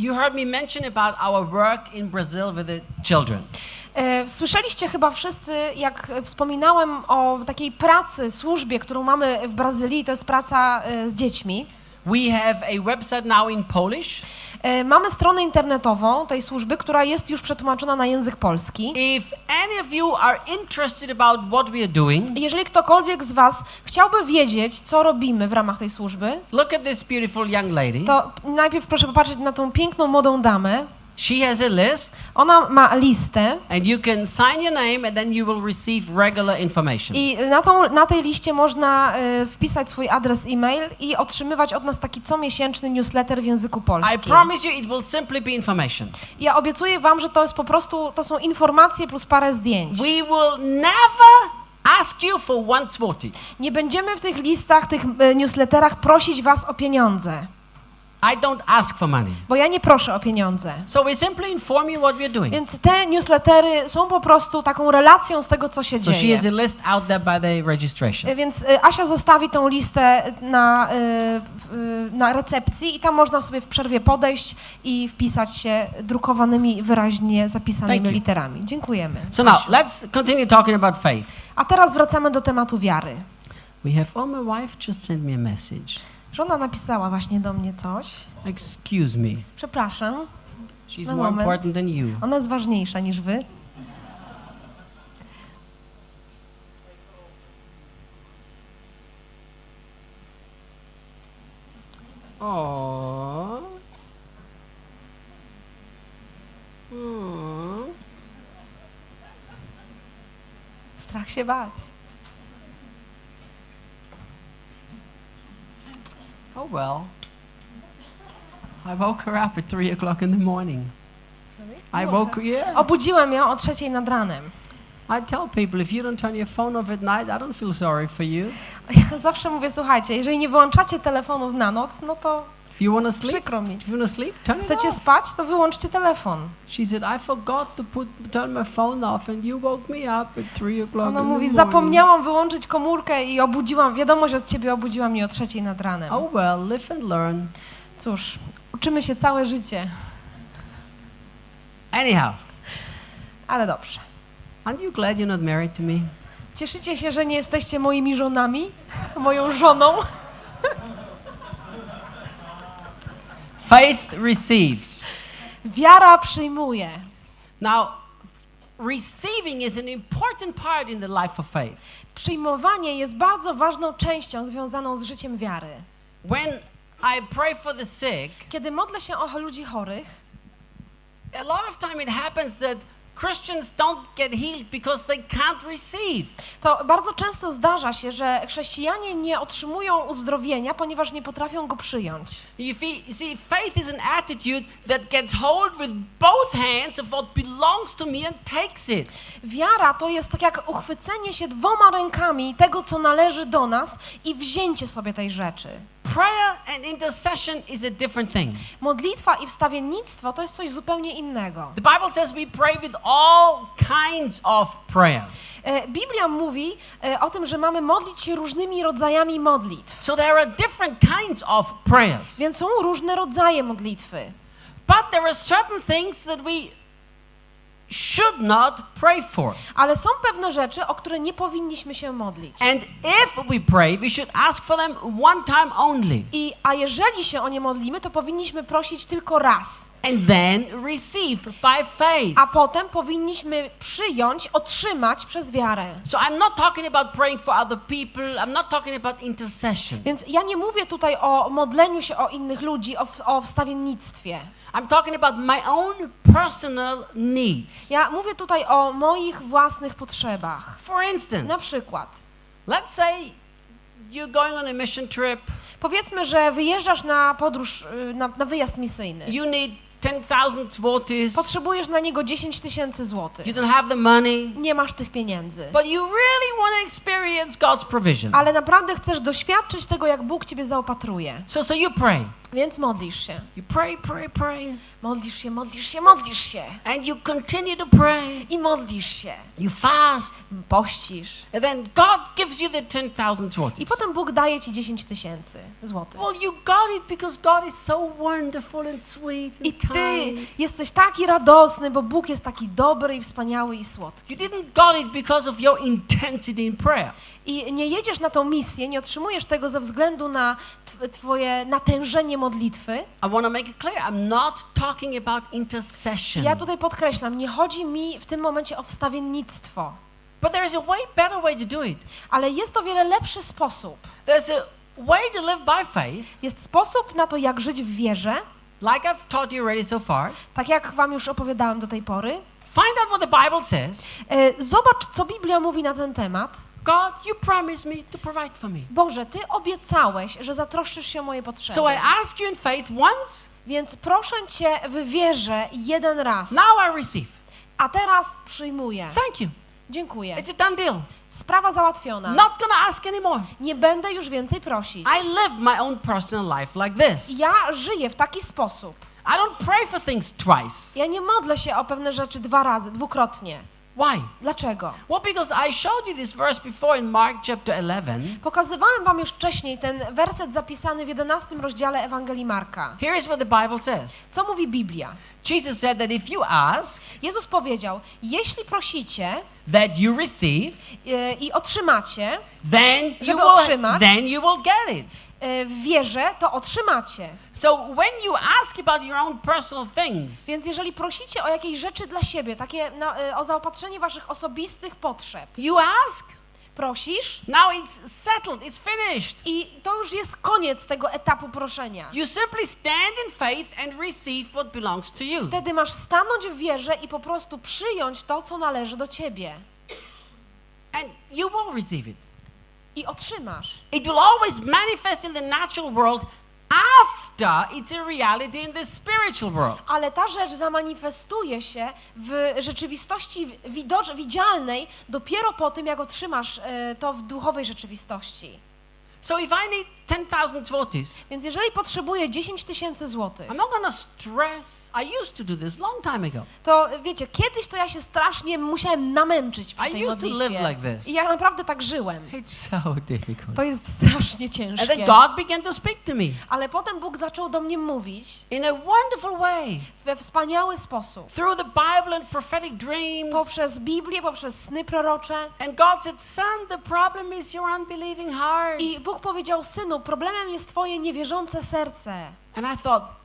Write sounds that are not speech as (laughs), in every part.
you heard me mention about our work in Brazil with the children. E, Słyszeliście chyba wszyscy, jak wspominałem o takiej pracy, służbie, którą mamy w Brazylii, to jest praca e, z dziećmi. We have a website now in Polish. E, Mamy stronę internetową tej służby, która jest już przetłumaczona na język polski. If any of you are interested about what we are doing, Jeżeli ktokolwiek z Was chciałby wiedzieć, co robimy w ramach tej służby, look at this beautiful young lady. to najpierw proszę popatrzeć na tą piękną młodą damę. She has a list, Ona ma listę and you can sign your name, and then you will receive regular information. i na, tą, na tej liście można e, wpisać swój adres e-mail i otrzymywać od nas taki comiesięczny newsletter w języku I polskim. promise you, it will simply be information. Ja obiecuję Wam, że to jest po prostu, to są informacje plus parę zdjęć. We will never ask you for one zloty. Nie będziemy w tych listach, tych e, newsletterach prosić Was o pieniądze, I don't ask for money. bo ja nie proszę o pieniądze. So we simply inform you what we're doing. Więc te newslettery są po prostu taką relacją z tego, co się So she dzieje. has a list out there by the registration. E, Więc e, Asia zostawi tą listę na, e, na recepcji i tam można sobie w przerwie podejść i wpisać się drukowanymi, wyraźnie zapisanymi literami. Dziękujemy. So now Asiu. let's continue talking about faith. A teraz wracamy do tematu wiary. We have, oh, my wife just sent me a message. Żona napisała właśnie do mnie coś. Excuse me. Przepraszam, She's No more moment. important than you. ona jest ważniejsza niż wy. Hmm. Strach się bać. Oh well. I woke her up at three o'clock in the morning. I woke yeah. Obudziłem ją o trzeciej nad ranem. I tell people if you don't turn your phone off at night, I don't feel sorry for you. Ja zawsze mówię, słuchajcie, jeżeli nie wyłączacie telefonów na noc, no to you want to sleep, przykro mi. you want to sleep, turn it Chcecie off. spać, to wyłączcie telefon. She said, I forgot to put turn my phone off, and you woke me up at three o'clock Ona mówi, zapomniałam wyłączyć komórkę i obudziłam, wiadomość od ciebie obudziła mnie o trzeciej nad ranem. Oh well, live and learn. Cóż, uczymy się całe życie, Anyhow, ale dobrze. aren't you glad you're not married to me? Cieszycie się, że nie jesteście moimi żonami? Moją żoną? (laughs) Faith receives. Wiara przyjmuje. Now, receiving is an important part in the life of faith. Przyjmowanie jest bardzo ważną częścią związaną z życiem wiary. When I pray for the sick, Kiedy modlę się o ludzi chorych, a lot of time it happens that Christians don't get healed because they can't receive. to bardzo często zdarza się, że chrześcijanie nie otrzymują uzdrowienia, ponieważ nie potrafią go przyjąć. You see, faith is an attitude that gets hold with both hands of what belongs to me and takes it. Wiara to jest tak jak uchwycenie się dwoma rękami tego, co należy do nas i wzięcie sobie tej rzeczy. Prayer and intercession is a different thing. Modlitwa i wstawiennictwo to jest coś zupełnie innego. The Bible says we pray with all kinds of prayers. E, Biblia mówi e, o tym, że mamy modlić się różnymi rodzajami modlitw. So there are different kinds of prayers. Więc są różne rodzaje modlitwy. But there are certain things that we should not pray for. Ale są pewne rzeczy, o które nie powinniśmy się modlić. And if we pray, we should ask for them one time only I, a jeżeli się o nie modlimy, to powinniśmy prosić tylko raz. and then receive by faith. A potem powinniśmy przyjąć, otrzymać przez wiarę. So I'm not talking about praying for other people. I'm not talking about intercession. Więc ja nie mówię tutaj o modleniu się o innych ludzi, o, o wstawiennictwie. I'm talking about my own personal needs. Ja mówię tutaj o moich własnych potrzebach. For Na instance, przykład, let's say you're going on a mission trip. powiedzmy, że wyjeżdżasz na podróż, y, na, na wyjazd misyjny. You need 10,000 zlotys. Potrzebujesz na niego 10 tysięcy złotych. You don't have the money. Nie masz tych pieniędzy. But you really want to experience God's provision. Ale naprawdę chcesz doświadczyć tego, jak Bóg ciebie zaopatruje. So, so you pray. Więc modlisz się. You pray, pray, pray, Modlisz się, modlisz się, modlisz się. and you continue to pray. I modlisz się. You fast, Pościsz. and then God gives you the 10,000 I złotych. potem Bóg daje ci 10 tysięcy złotych. Well, you got it because God is so wonderful and sweet and I ty kind. jesteś taki radosny, bo Bóg jest taki dobry i wspaniały i słodki. You didn't got it because of your intensity in prayer. I nie jedziesz na tą misję, nie otrzymujesz tego ze względu na tw- twoje natężenie modlitwy. I want to make it clear. I'm not talking about intercession. ja tutaj podkreślam, nie chodzi mi w tym momencie o wstawiennictwo, But there is a way better way to do it. ale jest to wiele lepszy sposób. There's a way to live by faith, Jest sposób na to, jak żyć w wierze, like I've taught you already so far. tak jak wam już opowiadałem do tej pory. Find out what the Bible says. E, Zobacz, co Biblia mówi na ten temat. God, you promised me to provide for me. Boże, Ty obiecałeś, że zatroszczysz się o moje potrzeby. So I ask you in faith once, Więc proszę Cię w wierze jeden raz, now I receive. a teraz przyjmuję. Thank you. Dziękuję. It's a done deal. Sprawa załatwiona. Not gonna ask anymore. Nie będę już więcej prosić. I live my own personal life like this. Ja żyję w taki sposób. I don't pray for things twice. Ja nie modlę się o pewne rzeczy dwa razy, dwukrotnie. Why? Dlaczego? Well, because I showed you this verse before in Mark chapter 11. Pokazywałem wam już wcześniej ten werset zapisany w 11 rozdziale Ewangelii Marka. Here is what the Bible says. Co mówi Biblia? Jesus said that if you ask, Jezus powiedział: Jeśli prosicie that you receive, yy, i otrzymacie then you Żeby will otrzymać. then you will get it. Yy, w wierze, to otrzymacie. So when you ask about your own personal things, Więc jeżeli prosicie o jakieś rzeczy dla siebie, takie na, yy, o zaopatrzenie waszych osobistych potrzeb, you ask. prosisz Now it's settled, it's finished. i to już jest koniec tego etapu proszenia. You simply stand in faith and receive what belongs to you. Wtedy masz stanąć w wierze i po prostu przyjąć to, co należy do ciebie. And you will receive it. I otrzymasz. It will always manifest in the natural world after it's a reality in the spiritual world. Ale ta rzecz zamanifestuje się w rzeczywistości widocz, widzialnej dopiero po tym, jak otrzymasz e, to w duchowej rzeczywistości. So if I need 10,000 zlotys, Więc jeżeli potrzebuję 10 tysięcy złotych, I'm not to stress. I used to do this long time ago. to wiecie, kiedyś to ja się strasznie musiałem namęczyć przy I tej used to live like this. I ja naprawdę tak żyłem. It's so difficult. To jest strasznie And then ciężkie. God began to speak to me Ale potem Bóg zaczął do mnie mówić in a wonderful way we wspaniały sposób. through the Bible and prophetic dreams. Poprzez Biblię, poprzez sny prorocze. And God said, Son, the problem is your unbelieving heart. I Bóg powiedział, synu, problemem jest twoje niewierzące serce. And I thought,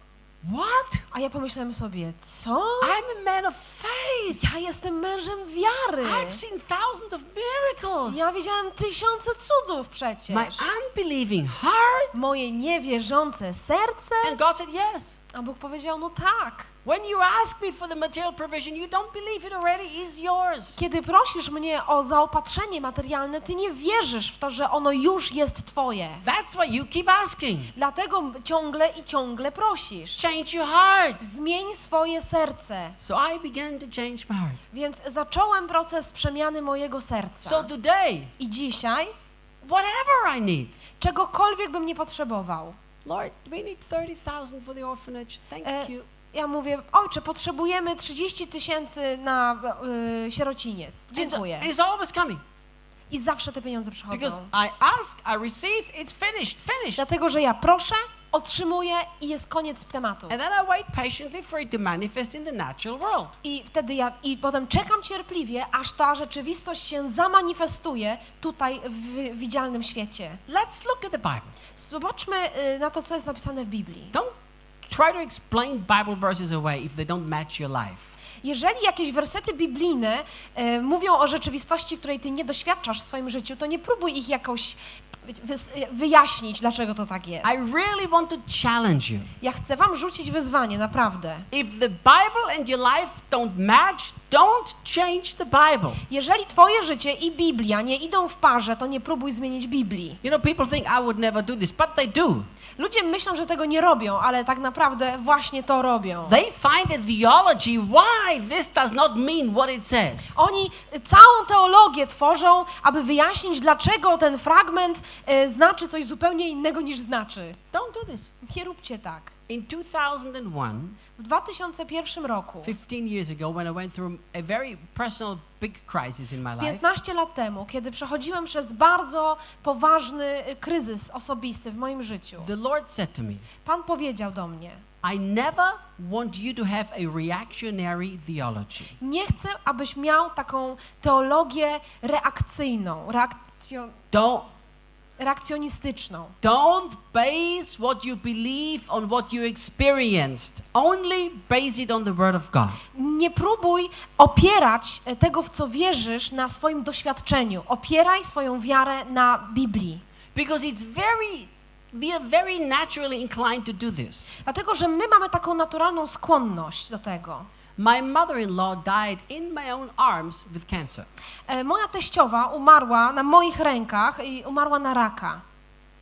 What? A ja pomyślałem sobie, co? I'm a man of faith. Ja jestem mężem wiary. I've seen thousands of miracles. Ja widziałem tysiące cudów przecież. My unbelieving heart. Moje niewierzące serce. And God said, Yes. A Bóg powiedział, no tak. When you ask me for the material provision, you don't believe it already is yours. Kiedy prosisz mnie o zaopatrzenie materialne, ty nie wierzysz w to, że ono już jest twoje. That's why you keep asking. Dlatego ciągle i ciągle prosisz. Change your heart. Zmień swoje serce. So I began to change my heart. Więc zacząłem proces przemiany mojego serca. So today, I dzisiaj, whatever I need, czegokolwiek bym nie potrzebował, Lord, we need 30,000 for the orphanage. Thank E, you. Ja mówię, ojcze, potrzebujemy 30 tysięcy na y, sierociniec. Dziękuję. it's always coming. I zawsze te pieniądze przychodzą. Because I ask, I receive, it's finished, finished. Dlatego, że ja proszę, otrzymuję i jest koniec tematu. And then I wait patiently for it to manifest in the natural world. I wtedy ja, i potem czekam cierpliwie, aż ta rzeczywistość się zamanifestuje tutaj w widzialnym świecie. Let's look at the Bible. Zobaczmy y, na to, co jest napisane w Biblii. Don't try to explain Bible verses away if they don't match your life. Jeżeli jakieś wersety biblijne y, mówią o rzeczywistości, której ty nie doświadczasz w swoim życiu, to nie próbuj ich jakoś wiecie, wys- wyjaśnić, dlaczego to tak jest. I really want to challenge you. Ja chcę wam rzucić wyzwanie, naprawdę. If the Bible and your life don't match, don't change the Bible. Jeżeli twoje życie i Biblia nie idą w parze, to nie próbuj zmienić Biblii. You know, people think I would never do this, but they do. Ludzie myślą, że tego nie robią, ale tak naprawdę właśnie to robią. They find a theology why this does not mean what it says. Oni całą teologię tworzą, aby wyjaśnić, dlaczego ten fragment e, znaczy coś zupełnie innego niż znaczy. don't do this. Nie róbcie tak. In 2001, W 2001 roku, 15 years ago, when I went through a very personal, big crisis in my life, 15 lat temu, kiedy przechodziłem przez bardzo poważny y, kryzys osobisty w moim życiu, the Lord said to me, Pan powiedział do mnie: I never want you to have a reactionary theology. Nie chcę, abyś miał taką teologię reakcyjną, reakcjo, Don't reakcjonistyczną. don't base what you believe on what you experienced. Only base it on the word of God. Nie próbuj opierać e, tego, w co wierzysz, na swoim doświadczeniu. Opieraj swoją wiarę na Biblii. Because it's very we are very naturally inclined to do this. Dlatego, że my mamy taką naturalną skłonność do tego. My mother-in-law died in my own arms with cancer. E, Moja teściowa umarła na moich rękach i umarła na raka.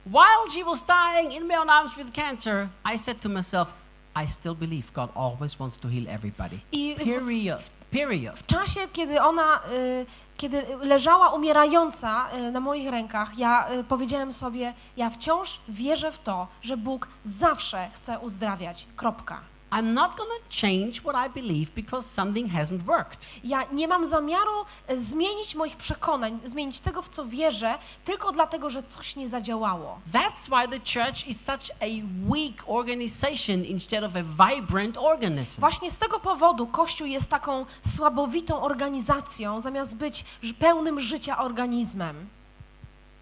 While she was dying in my own arms with cancer, I said to myself, I still believe God always wants to heal everybody. I Period. Period. w czasie, kiedy ona, y, kiedy leżała umierająca y, na moich rękach, ja y, powiedziałem sobie, ja wciąż wierzę w to, że Bóg zawsze chce uzdrawiać. Kropka. I'm not to change what I believe because something hasn't worked. Ja nie mam zamiaru e, zmienić moich przekonań, zmienić tego, w co wierzę, tylko dlatego, że coś nie zadziałało. That's why the church is such a weak organization instead of a vibrant organism. Właśnie z tego powodu Kościół jest taką słabowitą organizacją, zamiast być pełnym życia organizmem.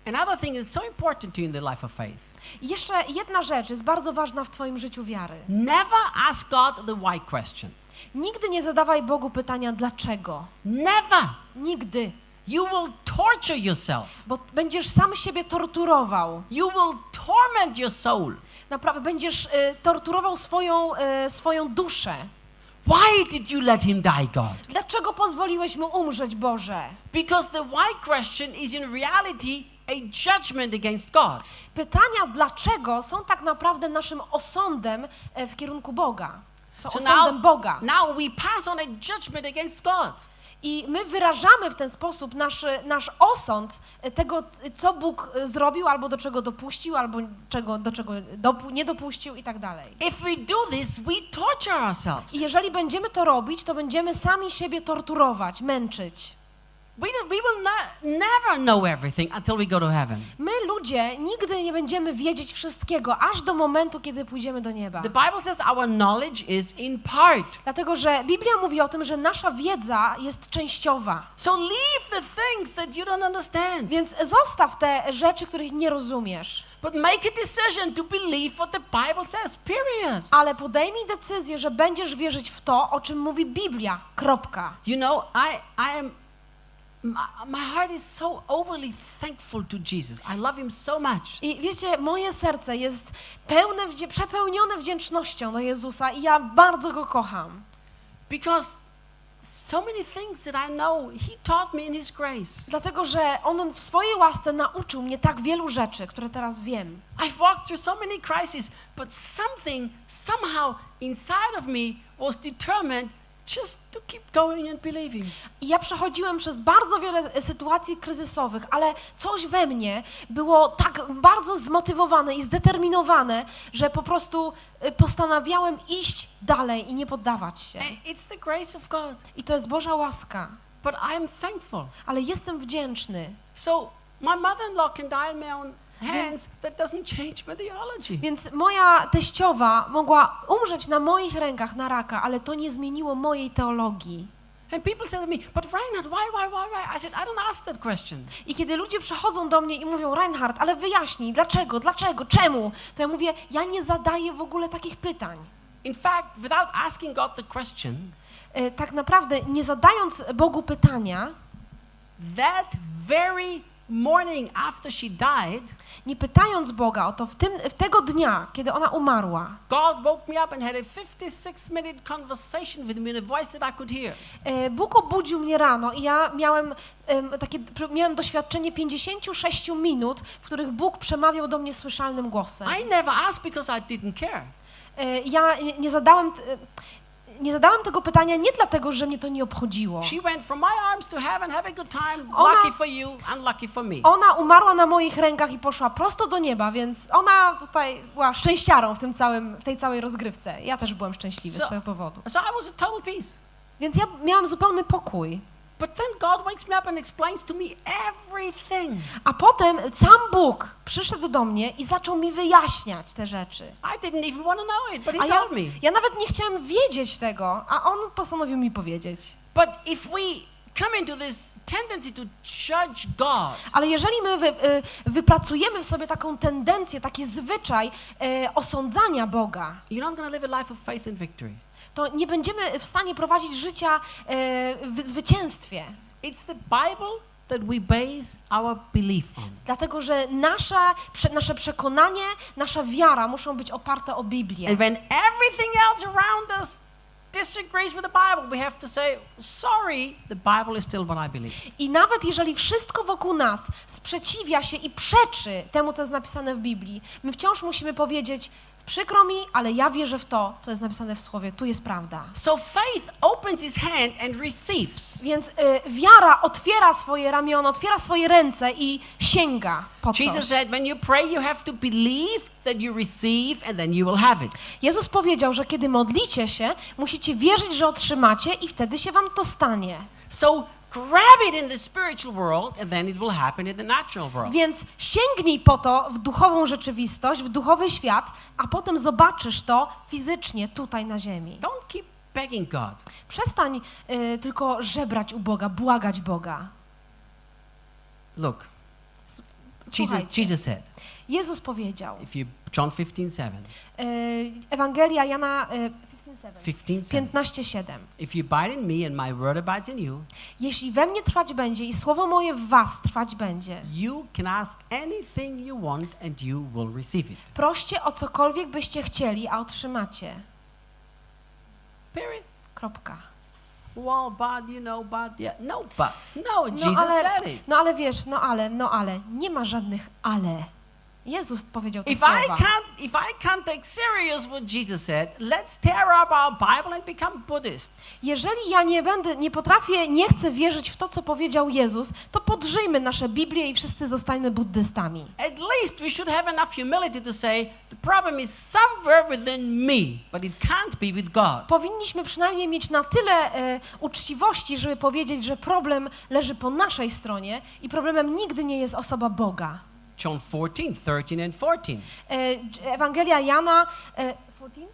Another thing that's so important to you in the life of faith. I jeszcze jedna rzecz jest bardzo ważna w Twoim życiu wiary. Never ask God the why question. Nigdy nie zadawaj Bogu pytania dlaczego. Never. Nigdy. You will torture yourself. Bo będziesz sam siebie torturował. You will torment your soul. Naprawdę będziesz y, torturował swoją, y, swoją duszę. Why did you let him die, God? Dlaczego pozwoliłeś mu umrzeć, Boże? Because the why question is in reality a judgment against God. Pytania dlaczego są tak naprawdę naszym osądem e, w kierunku Boga. Są So osądem now, Boga. now we pass on a judgment against God. I my wyrażamy w ten sposób nasz, nasz osąd e, tego, co Bóg e, zrobił, albo do czego dopuścił, albo czego, do czego dopu- nie dopuścił i tak dalej. If we do this, we torture ourselves. I jeżeli będziemy to robić, to będziemy sami siebie torturować, męczyć. My, ludzie, nigdy nie będziemy wiedzieć wszystkiego, aż do momentu, kiedy pójdziemy do nieba. The Bible says our knowledge is in part. Dlatego, że Biblia mówi o tym, że nasza wiedza jest częściowa. So leave the things that you don't understand. Więc zostaw te rzeczy, których nie rozumiesz. But make a decision to believe what the Bible says, period. Ale podejmij decyzję, że będziesz wierzyć w to, o czym mówi Biblia. Kropka. You know, I, I am, I love him so much. I wiecie, moje serce jest pełne, przepełnione wdzięcznością do Jezusa i ja bardzo Go kocham. Because so many things that I know, he taught me in his grace. Dlatego, że On w swojej łasce nauczył mnie tak wielu rzeczy, które teraz wiem. I've walked through so many crises, but something somehow inside of me was determined just to keep going and believing. I ja przechodziłem przez bardzo wiele e, sytuacji kryzysowych, ale coś we mnie było tak bardzo zmotywowane i zdeterminowane, że po prostu e, postanawiałem iść dalej i nie poddawać się. It's the grace of God. I to jest Boża łaska. But I'm thankful. Ale jestem wdzięczny. So my mother-in-law can die in my own hands. That doesn't change my theology. Więc moja teściowa mogła umrzeć na moich rękach na raka, ale to nie zmieniło mojej teologii. And people say to me, but Reinhard, why, why, why, why? I said, I don't ask that question. I kiedy ludzie przychodzą do mnie i mówią, Reinhard, ale wyjaśnij, dlaczego, dlaczego, czemu, to ja mówię, ja nie zadaję w ogóle takich pytań. In fact, without asking God the question, E, Tak naprawdę, nie zadając Bogu pytania, that very morning after she died, nie pytając Boga o to w, tym, w tego dnia, kiedy ona umarła, God woke me up and had a 56 minute conversation with me in a voice that I could hear. e, Bóg obudził mnie rano i ja miałem em, takie, miałem doświadczenie 56 minut, w których Bóg przemawiał do mnie słyszalnym głosem. I never asked because I didn't care. E, Ja nie- zadałem, nie zadałam tego pytania nie dlatego, że mnie to nie obchodziło. Ona- umarła na moich rękach i poszła prosto do nieba, więc ona tutaj była szczęściarą w, tym całym, w tej całej rozgrywce. Ja też byłem szczęśliwy z tego powodu. Więc ja miałam zupełny pokój. But then God wakes me up and explains to me everything. A potem sam Bóg przyszedł do mnie i zaczął mi wyjaśniać te rzeczy. I didn't even want to know it, but He ja, told me. ja nawet nie chciałam wiedzieć tego, a on postanowił mi powiedzieć. But if we come into this tendency to judge God, Ale jeżeli my wy, y, wypracujemy w sobie taką tendencję, taki zwyczaj y, osądzania Boga, you're not going to live a life of faith and victory. To nie będziemy w stanie prowadzić życia y, w zwycięstwie. It's the Bible that we base our belief on. Dlatego, że nasza, prze, nasze przekonanie, nasza wiara muszą być oparte o Biblię. And when everything else around us disagrees with the Bible, we have to say, sorry, the Bible is still what I believe. I nawet jeżeli wszystko wokół nas sprzeciwia się i przeczy temu, co jest napisane w Biblii, my wciąż musimy powiedzieć, przykro mi, ale ja wierzę w to, co jest napisane w Słowie, tu jest prawda. So faith opens his hand and receives. Więc y, wiara otwiera swoje ramiona, otwiera swoje ręce i sięga po Jesus coś. said, when you pray, you have to believe that you receive and then you will have it. Jezus powiedział, że kiedy modlicie się, musicie wierzyć, że otrzymacie i wtedy się wam to stanie. So grab it in the spiritual world and then it will happen in the natural world. Więc sięgnij po to w duchową rzeczywistość, w duchowy świat, a potem zobaczysz to fizycznie tutaj na ziemi. Don't keep begging God. Przestań y, tylko żebrać u Boga, błagać Boga. Look, Jesus, Jesus said, Jezus powiedział, if you John 15, 7, y, Ewangelia Jana y, 15, 7. 15:7. If you abide in me and my word abides in you, Jeśli we mnie trwać będzie i słowo moje w was trwać będzie, you can ask anything you want and you will receive it. proście o cokolwiek byście chcieli, a otrzymacie. Period. Kropka. Well, but you know, but yeah, no buts. No, No Jesus ale, said it. no ale wiesz, no ale, no ale, nie ma żadnych ale. Jezus powiedział te If I słowa. can't, if I can't take serious what Jesus said, let's tear up our Bible and become Buddhists. Jeżeli ja nie będę, nie potrafię, nie chcę wierzyć w to, co powiedział Jezus, to podrzyjmy nasze Biblię i wszyscy zostańmy buddystami. At least we should have enough humility to say the problem is somewhere within me, but it can't be with God. Powinniśmy przynajmniej mieć na tyle e, uczciwości, żeby powiedzieć, że problem leży po naszej stronie i problemem nigdy nie jest osoba Boga. John 14, 13 and 14. E, Ewangelia Jana, e, 14?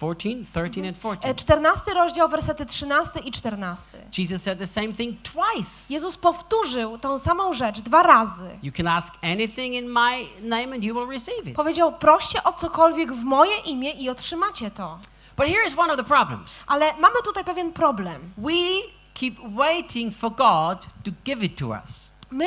14, 13 and 14. E, 14 rozdział, wersety 13 i 14. Jesus said the same thing twice. Jezus powtórzył tą samą rzecz dwa razy. You can ask anything in my name and you will receive it. Powiedział, proście o cokolwiek w moje imię i otrzymacie to. But here is one of the problems. Ale mamy tutaj pewien problem. We keep waiting for God to give it to us. My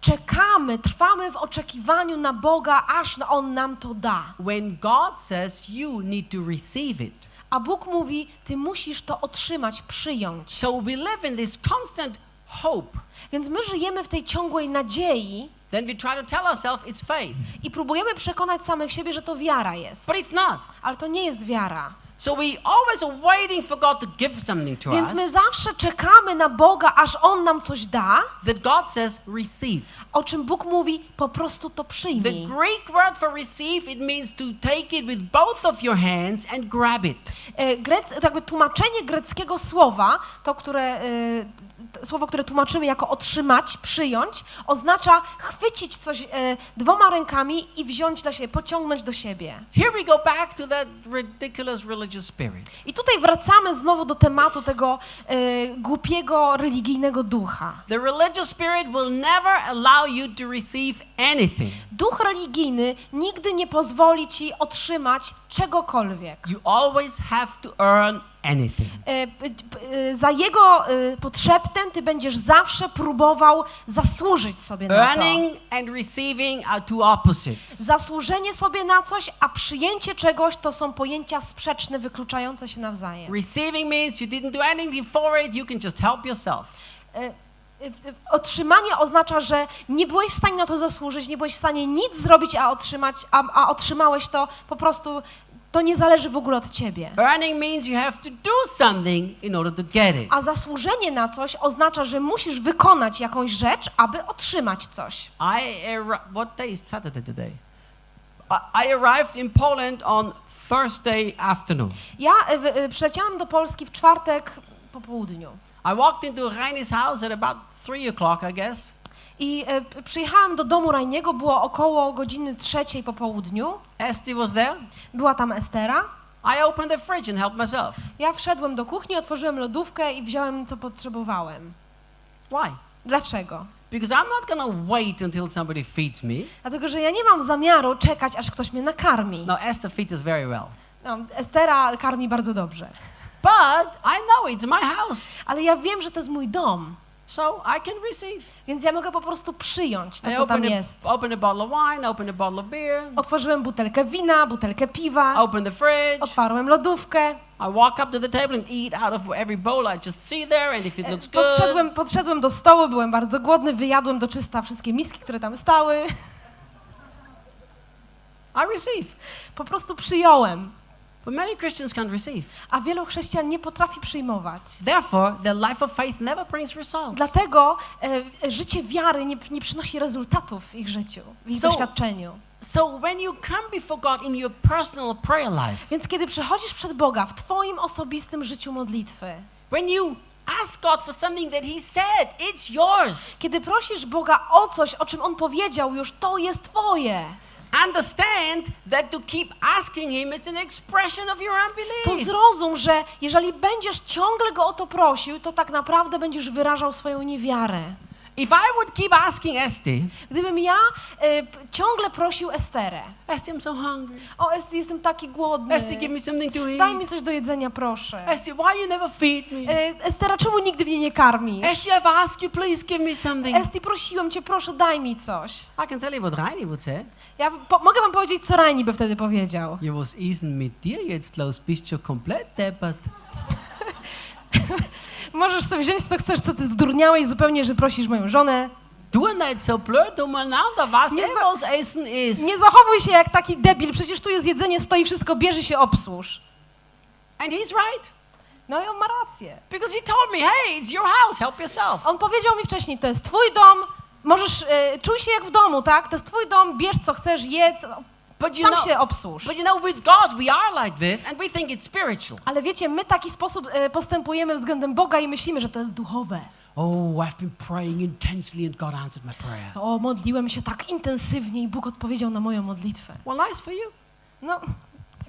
czekamy, trwamy w oczekiwaniu na Boga, aż On nam to da. When God says you need to receive it. A Bóg mówi, ty musisz to otrzymać, przyjąć. So we live in this constant hope. Więc my żyjemy w tej ciągłej nadziei Then we try to tell ourselves it's faith. i próbujemy przekonać samych siebie, że to wiara jest. But it's not. Ale to nie jest wiara. So we always are waiting for God to give something to Więc us my zawsze czekamy na Boga, aż On nam coś da, that God says receive. o czym Bóg mówi, po prostu to The przyjmij. Greek word for receive it means to take it with both of your hands and grab it. E, Grec, jakby tłumaczenie greckiego słowa, to które, e, słowo, które tłumaczymy jako otrzymać, przyjąć, oznacza chwycić coś e, dwoma rękami i wziąć dla siebie, pociągnąć do siebie. Here we go back to that ridiculous religious spirit. I tutaj wracamy znowu do tematu tego e, głupiego, religijnego ducha. The religious spirit will never allow you to receive anything. Duch religijny nigdy nie pozwoli ci otrzymać czegokolwiek. You always have to earn anything. E, e, Za jego e, podszeptem ty będziesz zawsze próbował zasłużyć sobie na to. Earning and receiving are two opposites. Zasłużenie sobie na coś, a przyjęcie czegoś to są pojęcia sprzeczne, wykluczające się nawzajem. Receiving means you didn't do anything for it, you can just help yourself. Otrzymanie oznacza, że nie byłeś w stanie na to zasłużyć, nie byłeś w stanie nic zrobić, a, otrzymać, a, a otrzymałeś to po prostu to nie zależy w ogóle od ciebie. Earning means you have to do something in order to get it. A zasłużenie na coś oznacza, że musisz wykonać jakąś rzecz, aby otrzymać coś. I what day is Saturday today? I, arrived in Poland on Thursday afternoon. Ja y, wy- y, przyleciałam do Polski w czwartek po południu. I walked into Reine's house at about three o'clock, I guess. I p- przyjechałam do domu Rajniego, było około godziny trzeciej po południu. Esty was there. Była tam Estera. I opened the fridge and helped myself. Ja wszedłem do kuchni, otworzyłem lodówkę i wziąłem co potrzebowałem. Why? Dlaczego? Because I'm not gonna wait until somebody feeds me. Dlatego, że ja nie mam zamiaru czekać, aż ktoś mnie nakarmi. No, Esther feeds us very well. No, Estera karmi bardzo dobrze. But I know it's my house, Ale ja wiem, że to jest mój dom, so I can receive. więc ja mogę po prostu przyjąć to, I co tam jest. a, opened a bottle of wine, opened a bottle of beer, Otworzyłem butelkę wina, butelkę piwa, opened the fridge. otwarłem lodówkę, I walk up to the table and eat out of every bowl I just see there, and if it looks good, podszedłem, podszedłem do stołu, byłem bardzo głodny, wyjadłem do czysta wszystkie miski, które tam stały. I receive. Po prostu przyjąłem. But many Christians can't receive. A wielu chrześcijan nie potrafi przyjmować. Therefore, their life of faith never brings results. Dlatego e, życie wiary nie, nie przynosi rezultatów w ich życiu, w ich So- doświadczeniu. So when you come before God in your personal prayer life, Więc kiedy przychodzisz przed Boga w Twoim osobistym życiu modlitwy, when you ask God for something that He said, it's yours. kiedy prosisz Boga o coś, o czym On powiedział już, to jest Twoje. Understand that to keep asking Him is an expression of your To unbelief. zrozum, że jeżeli będziesz ciągle Go o to prosił, to tak naprawdę będziesz wyrażał swoją niewiarę. If I would keep asking Esty, Gdybym ja p- ciągle prosił Esterę, Esty, I'm so hungry. o Esty, jestem taki głodny, Esty, give me something to daj eat. mi coś do jedzenia, proszę. Esty, why you never feed me? E, Estera, czemu nigdy mnie nie karmisz? Esty, I've asked you, please give me something. Esti, prosiłem cię, proszę, daj mi coś. I can tell you what Reini would say. Ja po, mogę wam powiedzieć, co Rajni by wtedy powiedział. Ja, was denn mit dir jetzt los? Bist du komplett deppert? Możesz sobie wziąć, co chcesz, co ty zdurniałeś zupełnie, że prosisz moją żonę. Du nicht so blöd umeinander, was Nie was Essen ist. Nie zachowuj się jak taki debil, przecież tu jest jedzenie, stoi wszystko, bierze się obsłuż. And he's right. No i on ma rację. Because he told me, hey, it's your house, help yourself. On powiedział mi wcześniej, to jest twój dom, możesz, e, czuj się jak w domu, tak? To jest twój dom, bierz co chcesz, jedz, But you sam know, się obsłuż. but you know, with God we are like this and we think it's spiritual. Ale wiecie, my taki sposób e, postępujemy względem Boga i myślimy, że to jest duchowe. Oh, I've been praying intensely and God answered my prayer. O, modliłem się tak intensywnie i Bóg odpowiedział na moją modlitwę. Well, nice for you. No,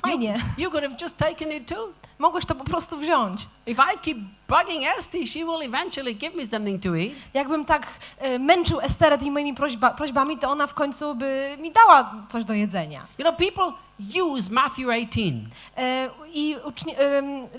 fajnie. You could have just taken it too. Mogłeś to po prostu wziąć. If I keep bugging Esty, she will eventually give me something to eat. Jakbym tak e, męczył Esterę tymi moimi prośba, prośbami, to ona w końcu by mi dała coś do jedzenia. You know, people use Matthew 18 E, I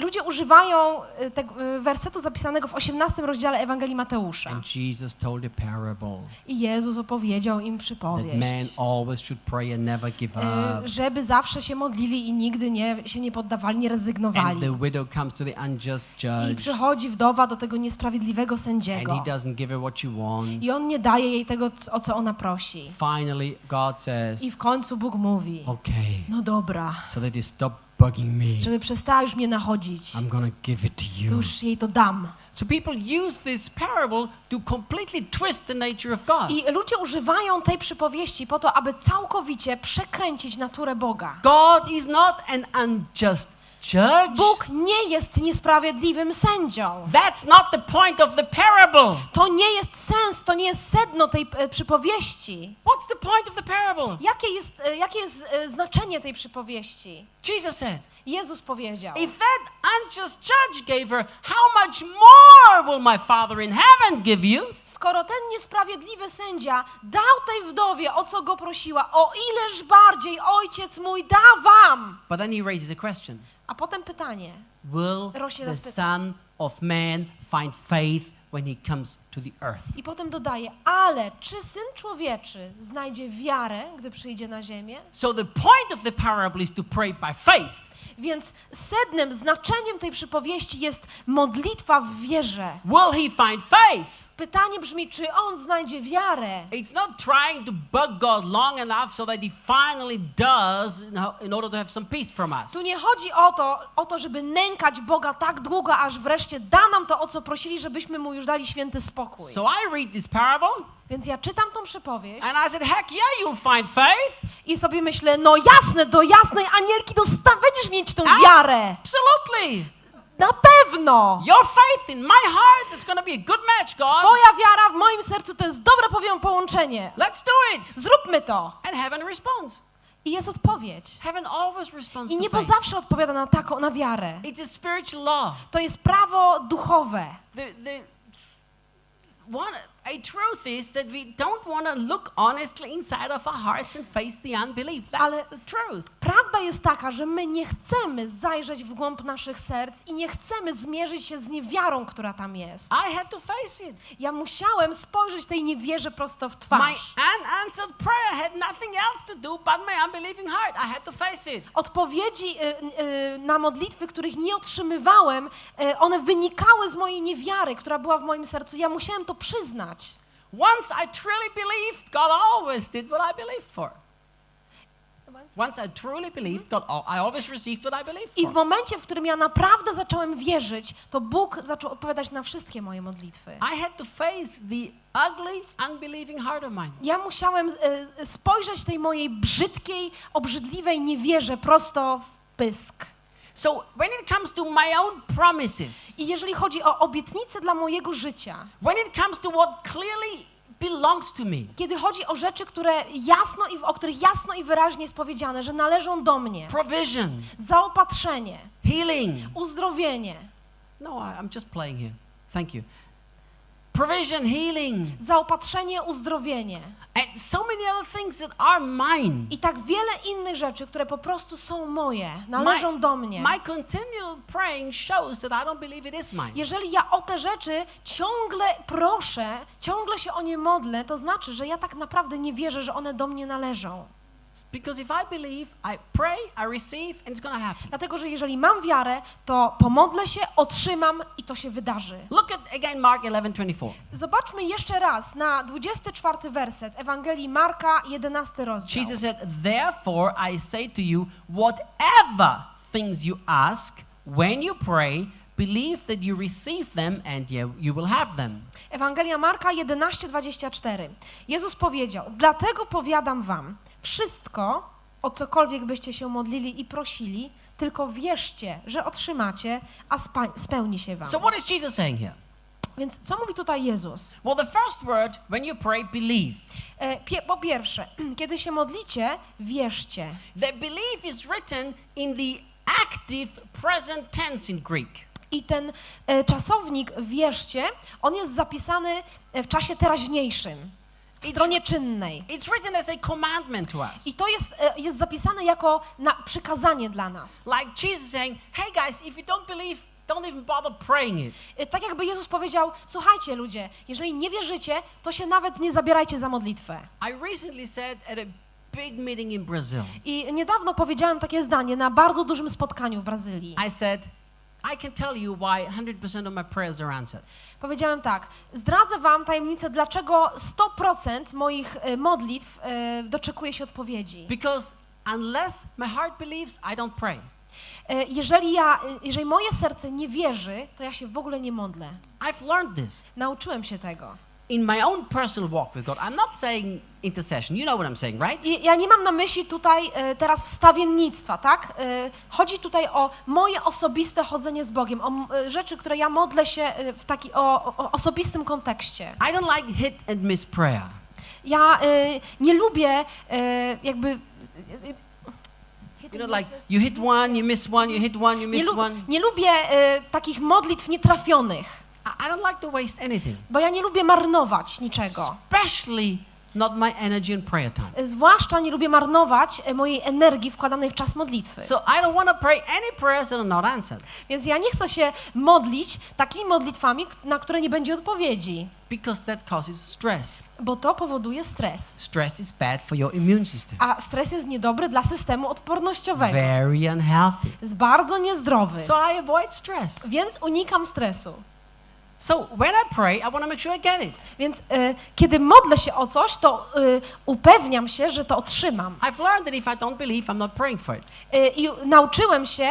ludzie używają e, tego e, wersetu zapisanego w 18 rozdziale Ewangelii Mateusza. and Jesus told a parable I Jezus opowiedział im that przypowieść. man always should pray and never give e, up. Żeby zawsze się modlili i nigdy nie, się nie poddawali, nie And rezygnowali. the widow comes to the unjust I judge przychodzi wdowa do tego niesprawiedliwego and sędziego. he doesn't give her what she wants. I on nie daje jej tego, o co ona prosi. Finally, God says, I w końcu Bóg mówi, okay, no dobra, so you stop bugging me, żeby przestała już mnie nachodzić, I'm gonna give it to to you. już jej to dam. So people use this parable to completely twist the nature of God. I ludzie używają tej przypowieści po to, aby całkowicie przekręcić naturę Boga. God is not an unjust judge. Bóg nie jest niesprawiedliwym sędzią. That's not the point of the parable. To nie jest sens, to nie jest sedno tej e, przypowieści. What's the point of the parable? Jakie jest, e, jakie jest e, znaczenie tej przypowieści? Jesus said, Jezus powiedział. If that unjust judge gave her, how much more will my Father in heaven give you? Skoro ten niesprawiedliwy sędzia dał tej wdowie, o co go prosiła, o ileż bardziej ojciec mój da wam. But then he raises a question A potem pytanie. Will Rośnie the Son of Man find faith when he comes to the earth? I potem dodaje, ale czy syn człowieczy znajdzie wiarę, gdy przyjdzie na ziemię? So the point of the parable is to pray by faith. Więc sednem, znaczeniem tej przypowieści jest modlitwa w wierze. Will he find faith? Pytanie brzmi, czy on znajdzie wiarę? It's not trying to bug God long enough so that He finally does in order to have some peace from us. Tu nie chodzi o to, o to, żeby nękać Boga tak długo, aż wreszcie da nam to, o co prosili, żebyśmy mu już dali święty spokój. So I read this parable Więc ja czytam tą przypowieść and I said, heck yeah, you'll find faith. i sobie myślę, no jasne, do jasnej anielki dosta- będziesz mieć tą wiarę. Absolutely. Na pewno. Your faith in my heart is going to be a good match, God. Twoja wiara w moim sercu to jest dobre powią połączenie. Let's do it. Zróbmy to. And heaven responds. I jest odpowiedź. I niebo zawsze odpowiada na taką, na wiarę. To jest prawo duchowe. The, the, one, a truth is that we don't want to look honestly inside of our hearts and face the unbelief. That's Ale- the truth. Prawda jest taka, że my nie chcemy zajrzeć w głąb naszych serc i nie chcemy zmierzyć się z niewiarą, która tam jest. I had to face it. Ja musiałem spojrzeć tej niewierze prosto w My twarz. unanswered prayer had nothing else to do but my unbelieving heart. I had to face it. Odpowiedzi y, y, na modlitwy, których nie otrzymywałem, y, one wynikały z mojej niewiary, która była w moim sercu. Ja musiałem to przyznać. Once I truly believed, God always did what I believed for. Once I truly believed, God, I always received what I believed I w momencie, w którym ja naprawdę zacząłem wierzyć, to Bóg zaczął odpowiadać na wszystkie moje modlitwy. I had to face the ugly, unbelieving heart of mine. Ja musiałem y, spojrzeć tej mojej brzydkiej, obrzydliwej niewierze prosto w pysk. So when it comes to my own promises, I jeżeli chodzi o obietnice dla mojego życia, when it comes to what clearly belongs to me, kiedy chodzi o rzeczy, które jasno i o których jasno i wyraźnie jest powiedziane, że należą do mnie, provision, zaopatrzenie, healing. uzdrowienie, No, I'm just playing here. Thank you. Provision, healing, zaopatrzenie, uzdrowienie and so many other things that are mine. i tak wiele innych rzeczy, które po prostu są moje, należą do mnie. My continual praying shows that I don't believe it is mine. Jeżeli ja o te rzeczy ciągle proszę, ciągle się o nie modlę, to znaczy, że ja tak naprawdę nie wierzę, że one do mnie należą. Because if I believe, I pray, I receive, and it's going to happen. Dlatego, że jeżeli mam wiarę, to pomodlę się, otrzymam i to się wydarzy. Look at again Mark 11:24. Zobaczmy jeszcze raz na 24 werset Ewangelii Marka, 11 rozdział. Jesus said, "Therefore I say to you, whatever things you ask when you pray, believe that you receive them and you, will have them." Ewangelia Marka 11, 24. Jezus powiedział, dlatego powiadam wam, wszystko, o cokolwiek byście się modlili i prosili, tylko wierzcie, że otrzymacie, a spełni się wam. So what is Jesus saying here? Więc co mówi tutaj Jezus? Well, the first word when you pray, believe. E, po pierwsze, (clears throat) kiedy się modlicie, wierzcie. The belief is written in the active present tense in Greek. I ten e, czasownik wierzcie, on jest zapisany e, w czasie teraźniejszym, stronie czynnej. It's written as a commandment to us. I to jest, e, jest zapisane jako na przykazanie dla nas. Like Jesus saying, hey guys, if you don't believe, don't even bother praying it. E, Tak jakby Jezus powiedział, słuchajcie ludzie, jeżeli nie wierzycie, to się nawet nie zabierajcie za modlitwę. I recently said at a big meeting in Brazil, I niedawno powiedziałem takie zdanie na bardzo dużym spotkaniu w Brazylii. I said, I can tell you why 100% of my prayers are answered. Powiedziałem tak, zdradzę wam tajemnicę, dlaczego 100% moich e, modlitw e, doczekuje się odpowiedzi. Because unless my heart believes, I don't pray. E, Jeżeli, ja, jeżeli moje serce nie wierzy, to ja się w ogóle nie modlę. I've learned this Nauczyłem się tego. In my own personal walk with God. I'm not saying intercession. You know what I'm saying, right? I ja nie mam na myśli tutaj e, teraz wstawiennictwa, tak? E, Chodzi tutaj o moje osobiste chodzenie z Bogiem, o m- e, rzeczy, które ja modlę się e, w taki o, o osobistym kontekście. I don't like hit and miss prayer. Ja e, nie lubię e, jakby... You know, like you hit one, you miss one, you hit one, you Nie, miss lub, one. nie lubię e, takich modlitw nietrafionych, I, don't like to waste anything, bo ja nie lubię marnować niczego. especially not my energy in prayer time. Zwłaszcza nie lubię marnować e, mojej energii wkładanej w czas modlitwy. So I don't want to pray any prayers that are not answered Więc ja nie chcę się modlić takimi modlitwami, na które nie będzie odpowiedzi, because that causes stress. bo to powoduje stres. Stress is bad for your immune system. A stres jest niedobry dla systemu odpornościowego. Very unhealthy. Jest bardzo niezdrowy. So I avoid stress. Więc unikam stresu. So when I pray, I want to make sure I get it. Więc e, kiedy modlę się o coś, to e, upewniam się, że to otrzymam. I've learned that if I don't believe, I'm not praying for it. E, I nauczyłem się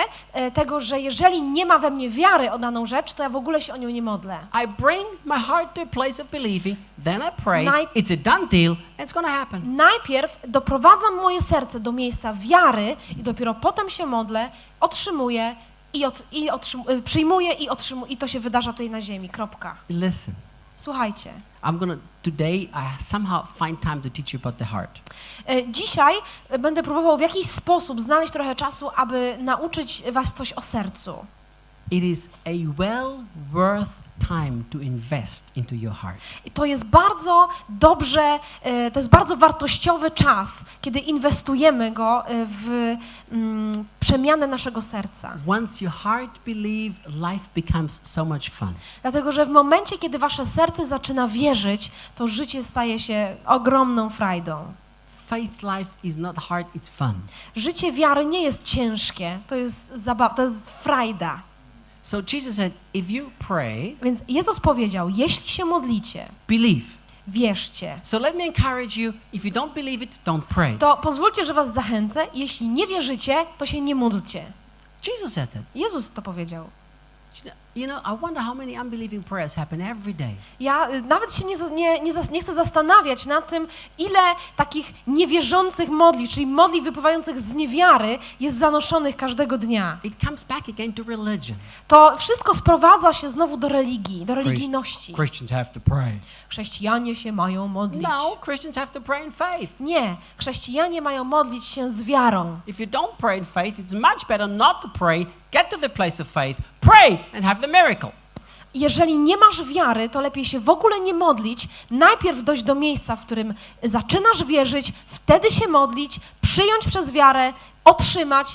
tego, że jeżeli nie ma we mnie wiary o daną rzecz, to ja w ogóle się o nią nie modlę. I bring my heart to a place of believing, then I pray. Naj- It's a done deal, and it's to happen. Najpierw doprowadzam moje serce do miejsca wiary i dopiero potem się modlę, otrzymuję i, od, i y, przyjmuję i otrzymuję i to się wydarza tutaj na ziemi. Kropka. Listen, Słuchajcie. I'm to, today, I somehow find time to teach you about the heart. e, Dzisiaj e, będę próbował w jakiś sposób znaleźć trochę czasu, aby nauczyć was coś o sercu. It is a well worth time to invest into your heart. I to jest bardzo dobrze, e, to jest bardzo wartościowy czas, kiedy inwestujemy go e, w mm, przemianę naszego serca. Once your heart believe, life becomes so much fun. Dlatego, że w momencie, kiedy wasze serce zaczyna wierzyć, to życie staje się ogromną frajdą. Faith life is not hard, it's fun. Życie wiary nie jest ciężkie, to jest zabawa, to jest frajda. So Jesus said, if you pray, Więc Jezus powiedział, jeśli się modlicie, believe. wierzcie. So let me encourage you, if you don't believe it, don't pray. To pozwólcie, że was zachęcę, jeśli nie wierzycie, to się nie módlcie. Jesus said that. Jezus to powiedział. You know, I wonder how many unbelieving prayers happen every day. Ja y, nawet się nie, nie, nie, nie chcę zastanawiać nad tym, ile takich niewierzących modlitw, czyli modlitw wypływających z niewiary, jest zanoszonych każdego dnia. It comes back again to religion. To wszystko sprowadza się znowu do religii, do religijności. Christians have to pray. Chrześcijanie się mają modlić. No, Christians have to pray in faith. Nie, chrześcijanie mają modlić się z wiarą. If you don't pray in faith, it's much better not to pray. Get to the place of faith, pray, and have the miracle. Jeżeli nie masz wiary, to lepiej się w ogóle nie modlić. Najpierw dojść do miejsca, w którym zaczynasz wierzyć, wtedy się modlić, przyjąć przez wiarę, otrzymać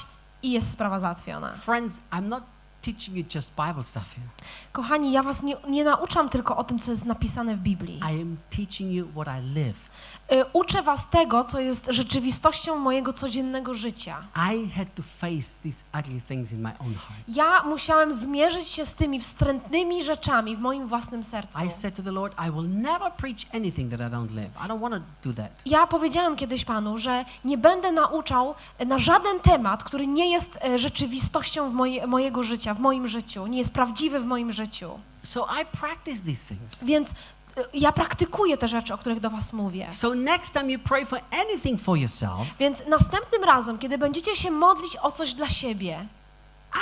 i jest sprawa załatwiona. Friends, I'm not teaching you just Bible stuff here. Kochani, ja was nie, nie nauczam tylko o tym, co jest napisane w Biblii. I am teaching you what I live. Y, Uczę was tego, co jest rzeczywistością mojego codziennego życia. I had to face these ugly things in my own heart. Ja musiałem zmierzyć się z tymi wstrętnymi rzeczami w moim własnym sercu. I said to the Lord, I will never preach anything that I don't live. I don't want to do that. Ja powiedziałem kiedyś Panu, że nie będę nauczał na żaden temat, który nie jest e, rzeczywistością mojego życia, w moim życiu, nie jest prawdziwy w moim życiu. So I practice these things. Więc e, ja praktykuję te rzeczy, o których do Was mówię. So next time you pray for anything for yourself, Więc następnym razem, kiedy będziecie się modlić o coś dla siebie,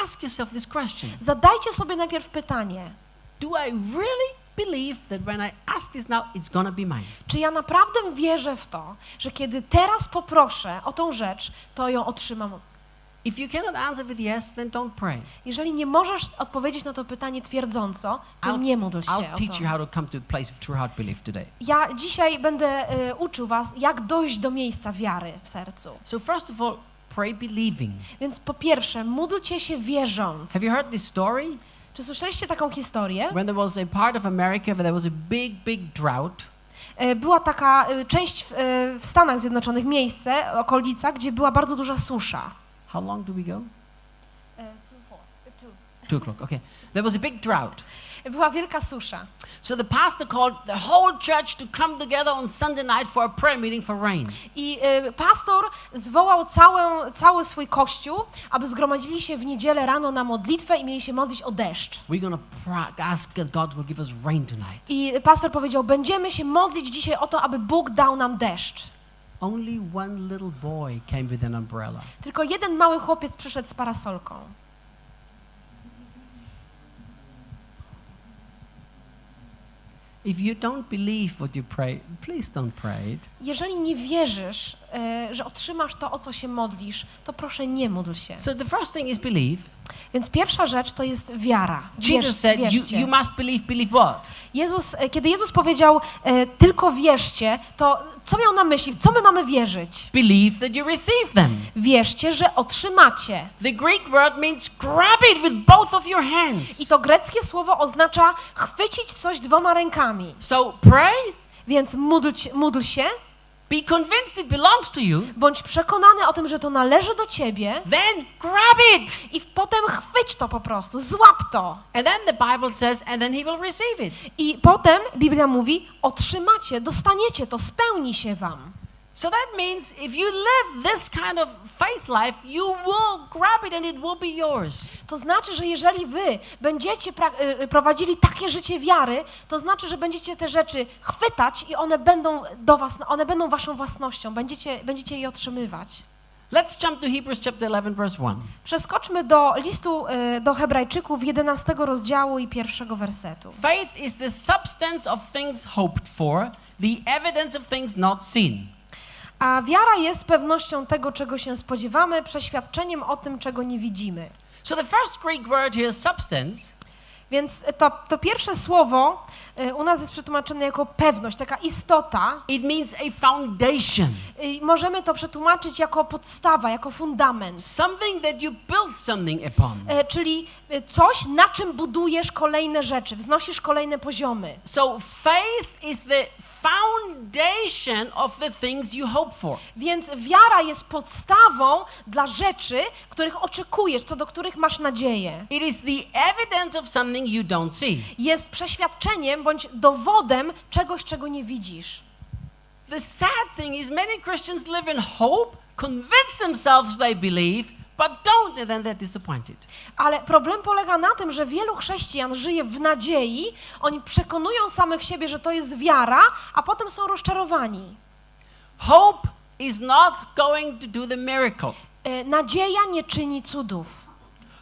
ask yourself this question. zadajcie sobie najpierw pytanie, Do I really believe that when I ask this now, it's going to be mine? czy ja naprawdę wierzę w to, że kiedy teraz poproszę o tą rzecz, to ją otrzymam. If you cannot answer with yes, then don't pray. Jeżeli nie możesz odpowiedzieć na to pytanie twierdząco, to I'll- nie módl się I'll o teach you to. how to come to a place of true heart belief today. Ja dzisiaj będę y, uczył was, jak dojść do miejsca wiary w sercu. So first of all, pray believing. Więc po pierwsze, módlcie się wierząc. Have you heard this story? Czy słyszeliście taką historię? When there was a part of America where there was a big, big drought, E, Była taka y, część w, y, w Stanach Zjednoczonych, miejsce, okolica, gdzie była bardzo duża susza. How long do we go? Two o'clock. Okay. There was a big drought. Była wielka susza. So the pastor called the whole church to come together on Sunday night for a prayer meeting for rain. I y, pastor zwołał całą, cały swój kościół, aby zgromadzili się w niedzielę rano na modlitwę i mieli się modlić o deszcz. We're pra- ask that God will give us rain tonight. I pastor powiedział, będziemy się modlić dzisiaj o to, aby Bóg dał nam deszcz. Only one little boy came with an umbrella. Tylko jeden mały chłopiec przyszedł z parasolką. If you don't believe what you pray, please don't pray it. Jeżeli nie wierzysz, e, że otrzymasz to, o co się modlisz, to proszę nie módl się. So the first thing is believe. Więc pierwsza rzecz to jest wiara. Wierz, Jesus said, you, wierzcie. you must believe, believe what? Jezus, e, kiedy Jezus powiedział e, tylko wierzcie, to co miał na myśli? W co my mamy wierzyć? Believe that you receive them. Wierzcie, że otrzymacie. The Greek word means grab it with both of your hands. I to greckie słowo oznacza chwycić coś dwoma rękami. So pray, Więc módl, módl się, be convinced it belongs to you, bądź przekonany o tym, że to należy do ciebie then grab it. i potem chwyć to po prostu, złap to. And then the Bible says, and then he will receive it. I potem Biblia mówi, otrzymacie, dostaniecie to, spełni się wam. So that means if you live this kind of faith life, you will grab it and it will be yours. To znaczy, że jeżeli wy będziecie pra- y, prowadzili takie życie wiary, to znaczy, że będziecie te rzeczy chwytać i one będą do was, one będą waszą własnością, będziecie, będziecie je otrzymywać. Let's jump to Hebrews chapter 11, verse 1. Przeskoczmy do listu y, do Hebrajczyków 11 rozdziału i pierwszego wersetu. Faith is the substance of things hoped for, the evidence of things not seen. A wiara jest pewnością tego, czego się spodziewamy, przeświadczeniem o tym, czego nie widzimy. So the first Greek word here, substance, Więc to, to pierwsze słowo y, u nas jest przetłumaczone jako pewność, taka istota. it means a foundation, Y, możemy to przetłumaczyć jako podstawa, jako fundament. something that you build something upon. E, czyli y, coś, na czym budujesz kolejne rzeczy, wznosisz kolejne poziomy. So faith is the foundation of the things you hope for. Więc wiara jest podstawą dla rzeczy, których oczekujesz, co do których masz nadzieję. It is the evidence of something you don't see. Jest przeświadczeniem bądź dowodem czegoś, czego nie widzisz. The sad thing is many Christians live in hope, convince themselves they believe, but don't, then they're disappointed. Ale problem polega na tym, że wielu chrześcijan żyje w nadziei, oni przekonują samych siebie, że to jest wiara, a potem są rozczarowani. Hope is not going to do the miracle. E, Nadzieja nie czyni cudów.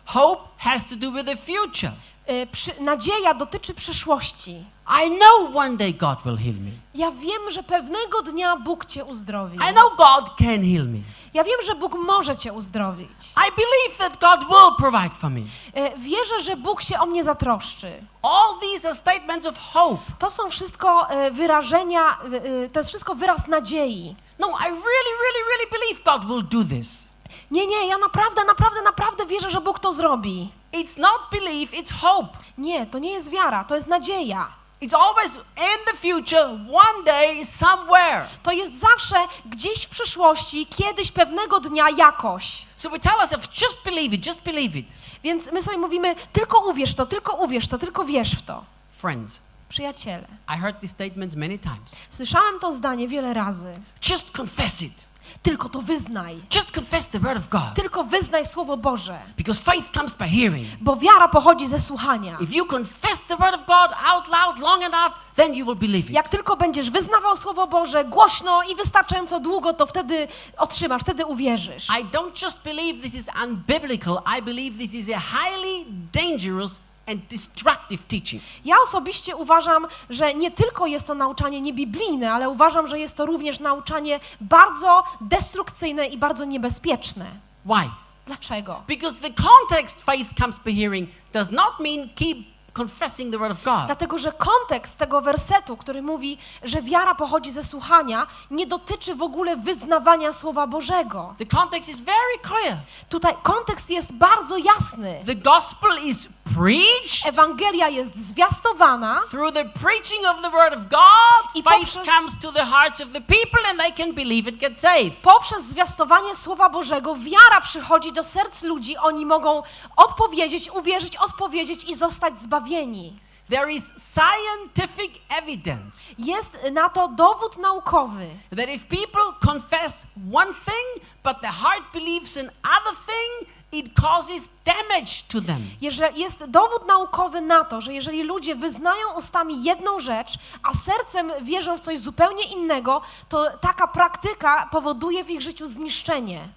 Hope has to do with the future. E, Przy, nadzieja dotyczy przyszłości. I know one day God will heal me. Ja wiem, że pewnego dnia Bóg cię uzdrowi. I know God can heal me. Ja wiem, że Bóg może cię uzdrowić. I believe that God will provide for me. E, Wierzę, że Bóg się o mnie zatroszczy. All these are statements of hope. To są wszystko e, wyrażenia, e, to jest wszystko wyraz nadziei. No, I really, really, really believe God will do this. Nie, nie, ja naprawdę, naprawdę, naprawdę wierzę, że Bóg to zrobi. It's not belief, it's hope. Nie, to nie jest wiara, to jest nadzieja. It's always in the future, one day, somewhere. To jest zawsze gdzieś w przyszłości, kiedyś, pewnego dnia, jakoś. So we tell ourselves, just believe it, just believe it. Więc my sobie mówimy, tylko uwierz to, tylko uwierz to, tylko wierz w to. Friends, Przyjaciele, I heard these statements many times. słyszałem to zdanie wiele razy. Just confess it. Tylko to wyznaj. Just confess the word of God. Tylko wyznaj Słowo Boże. Because faith comes by hearing. Bo wiara pochodzi ze słuchania. If you confess the word of God out loud long enough, then you will believe it. Jak tylko będziesz wyznawał Słowo Boże głośno i wystarczająco długo, to wtedy otrzymasz, wtedy uwierzysz. I don't just believe this is unbiblical, I believe this is a highly dangerous and destructive teaching. Ja osobiście uważam, że nie tylko jest to nauczanie niebiblijne, ale uważam, że jest to również nauczanie bardzo destrukcyjne i bardzo niebezpieczne. Why? Dlaczego? Because the context faith comes by hearing does not mean keep confessing the word of God. Dlatego, że kontekst tego wersetu, który mówi, że wiara pochodzi ze słuchania, nie dotyczy w ogóle wyznawania Słowa Bożego. The context is very clear. Tutaj kontekst jest bardzo jasny. The gospel is preached Ewangelia jest zwiastowana through the preaching of the word of God. I Faith poprzez- comes to the hearts of the people and they can believe it, get saved. poprzez zwiastowanie Słowa Bożego wiara przychodzi do serc ludzi, oni mogą odpowiedzieć, uwierzyć, odpowiedzieć i zostać zbawieni. There is scientific evidence Jest na to dowód naukowy, that if people confess one thing, but the heart believes another thing, it causes damage to them. jest dowód naukowy na to, że jeżeli ludzie wyznają ustami jedną rzecz, a sercem wierzą w coś zupełnie innego, to taka praktyka powoduje w ich życiu zniszczenie.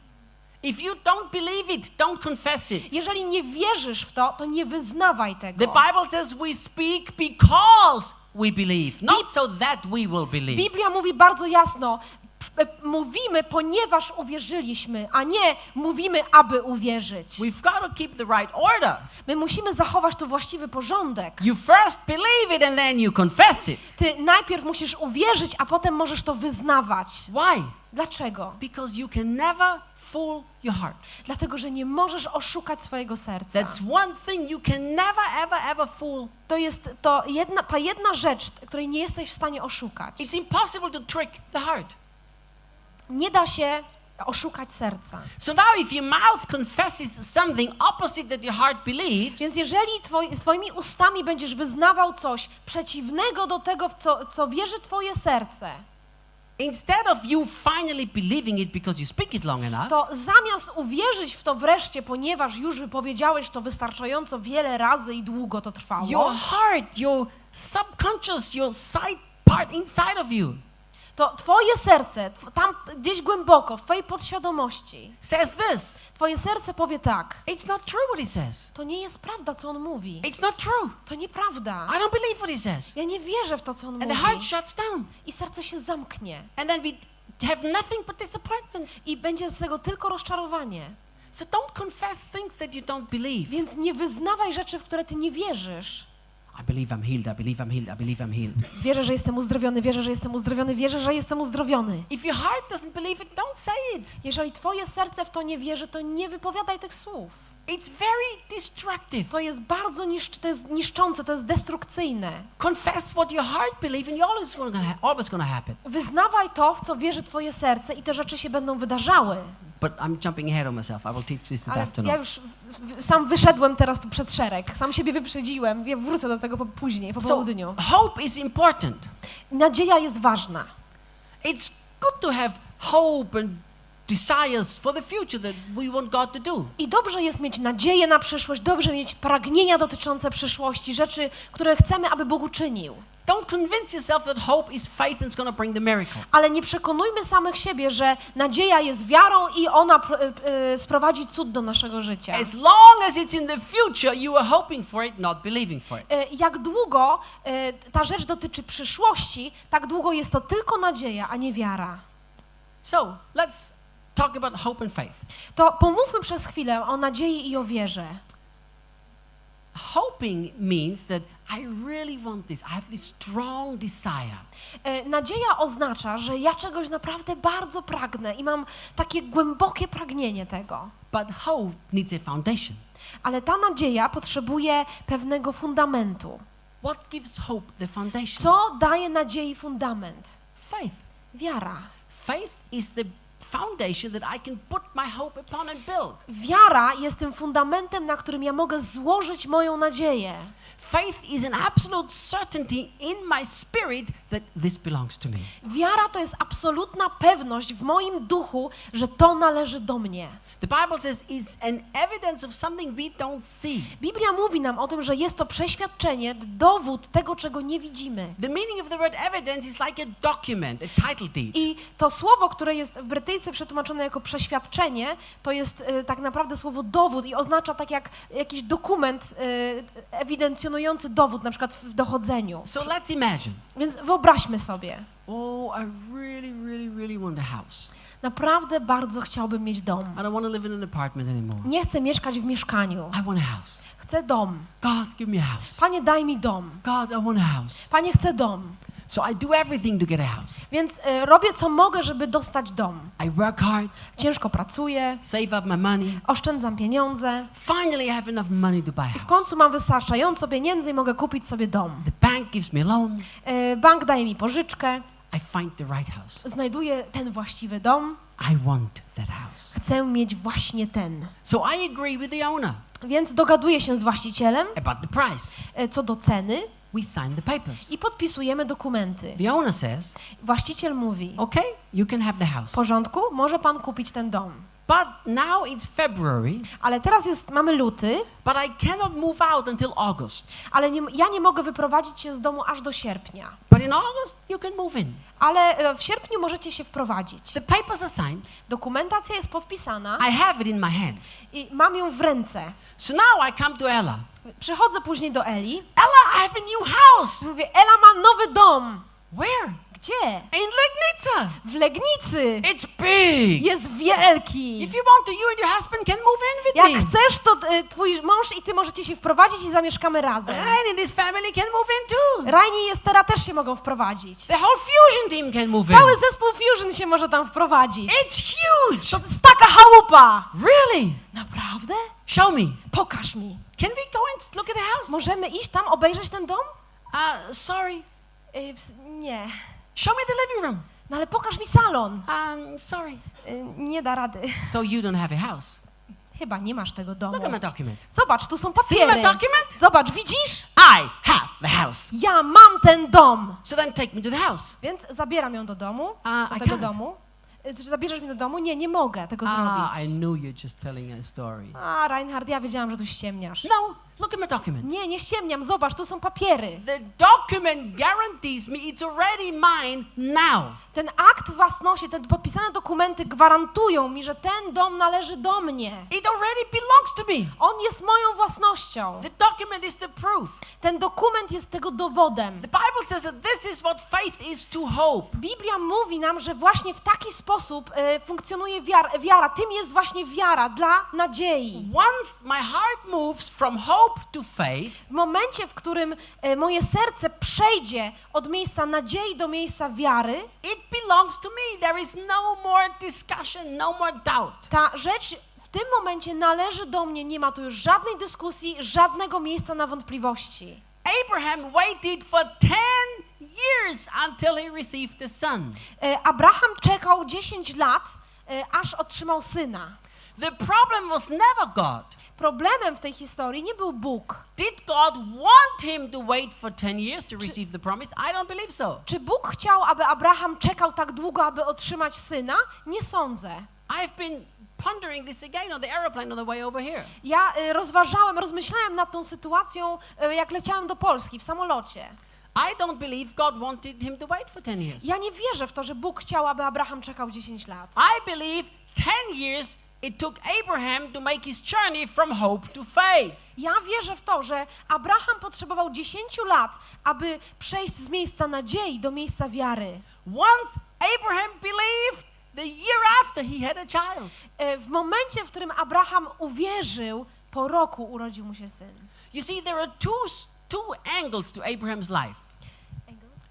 If you don't believe it, don't confess it. Jeżeli nie wierzysz w to, to nie wyznawaj The tego. Bible says we speak because we believe, not so that we will believe. Biblia mówi bardzo jasno, mówimy, ponieważ uwierzyliśmy, a nie mówimy, aby uwierzyć. We've got to keep the right order. My musimy zachować tu właściwy porządek. You first believe it and then you confess it. Ty najpierw musisz uwierzyć, a potem możesz to wyznawać. Why? Dlaczego? Because you can never fool your heart. Dlatego, że nie możesz oszukać swojego serca. That's one thing you can never, ever, ever fool. To jest to jedna, ta jedna rzecz, której nie jesteś w stanie oszukać. It's impossible to trick the heart. Nie da się oszukać serca. So now, if your mouth confesses something opposite that your heart believes, Więc jeżeli twoi, swoimi ustami będziesz wyznawał coś przeciwnego do tego, w co, co wierzy twoje serce, instead of you finally believing it because you speak it long enough, to zamiast uwierzyć w to wreszcie, ponieważ już wypowiedziałeś to wystarczająco wiele razy i długo to trwało, your heart, your subconscious, your side part inside of you to twoje serce, tam gdzieś głęboko, w twojej podświadomości, says this. twoje serce powie tak, It's not true what he says. to nie jest prawda, co on mówi. It's not true. To nieprawda. I don't believe what he says. Ja nie wierzę w to, co on And the heart mówi. shuts down. I serce się zamknie. And then we have nothing but disappointment. I będzie z tego tylko rozczarowanie. So don't confess things that you don't believe. Więc nie wyznawaj rzeczy, w które ty nie wierzysz. I believe I'm healed. I believe I'm healed. I believe I'm healed. Wierzę, że jestem uzdrowiony, wierzę, że jestem uzdrowiony, wierzę, że jestem uzdrowiony. If your heart doesn't believe it, don't say it. Jeżeli twoje serce w to nie wierzy, to nie wypowiadaj tych słów. It's very destructive. To jest bardzo niszcz, to jest niszczące, to jest destrukcyjne. Confess what your heart believes, and you're always going to ha- always to happen. Wyznawaj to, w co wierzy twoje serce i te rzeczy się będą wydarzały. But I'm jumping ahead of myself. I will teach this this Ale afternoon. ja już w, w, sam wyszedłem teraz tu przed szereg, sam siebie wyprzedziłem, ja wrócę do tego po, później, po So południu. hope is important. Nadzieja jest ważna. It's good to have hope and desires for the future that we want God to do. I dobrze jest mieć nadzieję na przyszłość, dobrze mieć pragnienia dotyczące przyszłości, rzeczy, które chcemy, aby Bóg uczynił. Don't convince yourself that hope is faith and it's going to bring the miracle. Ale nie przekonujmy samych siebie, że nadzieja jest wiarą i ona y, y, sprowadzi cud do naszego życia. As long as it's in the future, you are hoping for it, not believing for it. Y, Jak długo ta rzecz dotyczy przyszłości, tak długo jest to tylko nadzieja, a nie wiara. So let's talk about hope and faith. To pomówmy przez chwilę o nadziei i o wierze. Hoping means that I really want this. I have this strong desire. E, Nadzieja oznacza, że ja czegoś naprawdę bardzo pragnę i mam takie głębokie pragnienie tego. But hope needs a foundation. Ale ta nadzieja potrzebuje pewnego fundamentu. What gives hope the foundation? Co daje nadziei fundament? Faith. Wiara. Faith is the Wiara jest tym fundamentem, na którym ja mogę złożyć moją nadzieję. Faith is an absolute certainty in my spirit that this belongs to me. Wiara to jest absolutna pewność w moim duchu, że to należy do mnie. The Bible says it's an evidence of something we don't see. Biblia mówi nam o tym, że jest to przeświadczenie, dowód tego, czego nie widzimy. The meaning of the word evidence is like a document, a title deed. I to słowo, które jest w brytyjce przetłumaczone jako przeświadczenie, to jest e, tak naprawdę słowo dowód i oznacza tak jak jakiś dokument e, ewidencjonujący dowód, na przykład w dochodzeniu. So let's imagine. Więc wyobraźmy sobie, Oh, I really, really, really want a house. Naprawdę bardzo chciałbym mieć dom. I don't want to live in an apartment anymore. Nie chcę mieszkać w mieszkaniu. I want a house. Chcę dom. God, give me a house. Panie, daj mi dom. God, I want a house. Panie, chcę dom. So I do everything to get a house. Więc e, robię co mogę, żeby dostać dom. I work hard, Ciężko pracuję, save up my money. oszczędzam pieniądze Finally, I have enough money to buy a i w house. końcu mam wystarczająco pieniędzy i mogę kupić sobie dom. The bank gives me a loan. E, Bank daje mi pożyczkę, I find the right house. znajduję ten właściwy dom, I want that house. chcę mieć właśnie ten. So I agree with the owner Więc dogaduję się z właścicielem about the price. e, co do ceny We sign the papers. i podpisujemy dokumenty. The owner says, Właściciel mówi: okay, you can have the W house. porządku, może pan kupić ten dom. But now it's February, Ale teraz jest, mamy luty, but I cannot move out until August. ale nie, ja nie mogę wyprowadzić się z domu aż do sierpnia. But in August, you can move in. Ale e, w sierpniu możecie się wprowadzić. The papers are signed. Dokumentacja jest podpisana I have it in my hand. i mam ją w ręce. So now I come to Ella. Przychodzę później do Eli Ella, I have a new house. mówię: Ela ma nowy dom. Where? Gdzie? In Legnica. W Legnicy. It's big. Jest wielki. If you want to, you and your husband can move in with Jak me. chcesz, to e, twój mąż i ty możecie się wprowadzić i zamieszkamy razem. And in this family can move in too. Rajni i Estera też się mogą wprowadzić. The whole fusion team can move in. Cały zespół Fusion się może tam wprowadzić. It's huge. To jest taka chałupa. Really? Naprawdę? Show me. Pokaż mi. Can we go and look at the house? Możemy iść tam, obejrzeć ten dom? Uh, sorry. Y, nie. Show me the living room. No ale pokaż mi salon. Um, sorry. Y, Nie da rady. So you don't have a house. Chyba nie masz tego domu. Look at my document. Zobacz, tu są See my papiery. document? Zobacz, widzisz? I have the house. Ja mam ten dom. So then take me to the house. Więc zabieram ją do domu, A, do I tego can't. domu. Y, zabierzesz mnie do domu? Nie, nie mogę tego Ah, I zrobić. knew you're just telling a story. A, Reinhard, ja wiedziałam, że tu ściemniasz. No, look at my document. Nie, nie ściemniam, zobacz, tu są papiery. The document guarantees me it's already mine now. Ten akt własności, te podpisane dokumenty gwarantują mi, że ten dom należy do mnie. It already belongs to me. On jest moją własnością. The document is the proof. Ten dokument jest tego dowodem. The Bible says that this is what faith is to hope. Biblia mówi nam, że właśnie w taki sposób e, funkcjonuje wiara, wiara. Tym jest właśnie wiara dla nadziei. Once my heart moves from hope to W momencie, w którym e, moje serce przejdzie od miejsca nadziei do miejsca wiary, it belongs to me. There is no more discussion, no more doubt. ta rzecz w tym momencie należy do mnie. Nie ma tu już żadnej dyskusji, żadnego miejsca na wątpliwości. Abraham waited for 10 years until he received the son. E, Abraham czekał 10 lat, e, aż otrzymał syna. The problem was never God. Problemem w tej historii nie był Bóg. Did God want him to wait for 10 years to receive the promise? I don't believe so. Czy Bóg chciał, aby Abraham czekał tak długo, aby otrzymać syna? Nie sądzę. I've been pondering this again on the aeroplane on the way over here. Ja y, rozważałem, rozmyślałem nad tą sytuacją, y, jak leciałem do Polski w samolocie. I don't believe God wanted him to wait for 10 years. Ja nie wierzę w to, że Bóg chciał, aby Abraham czekał 10 lat. I believe 10 years it took Abraham to make his journey from hope to faith. Ja wierzę w to, że Abraham potrzebował 10 lat, aby przejść z miejsca nadziei do miejsca wiary. Once Abraham believed, the year after he had a child. E, W momencie, w którym Abraham uwierzył, po roku urodził mu się syn. You see, there are two, two angles to Abraham's life.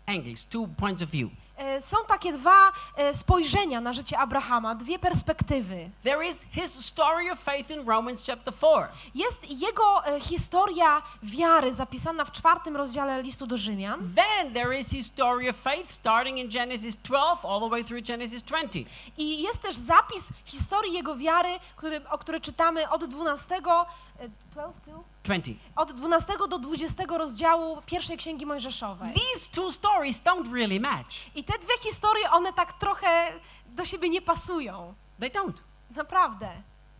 Angles, two points of view. E, Są takie dwa e, spojrzenia na życie Abrahama, dwie perspektywy. There is his story of faith in Romans chapter 4. Jest jego e, historia wiary zapisana w czwartym rozdziale listu do Rzymian. Then there is his story of faith starting in Genesis 12 all the way through Genesis 20. I jest też zapis historii jego wiary, który, o który czytamy od 12, e, 12, tu? 20. od 12 do 20 rozdziału pierwszej księgi Mojżeszowej. These two stories don't really match. I te dwie historie, one tak trochę do siebie nie pasują. They don't. Naprawdę.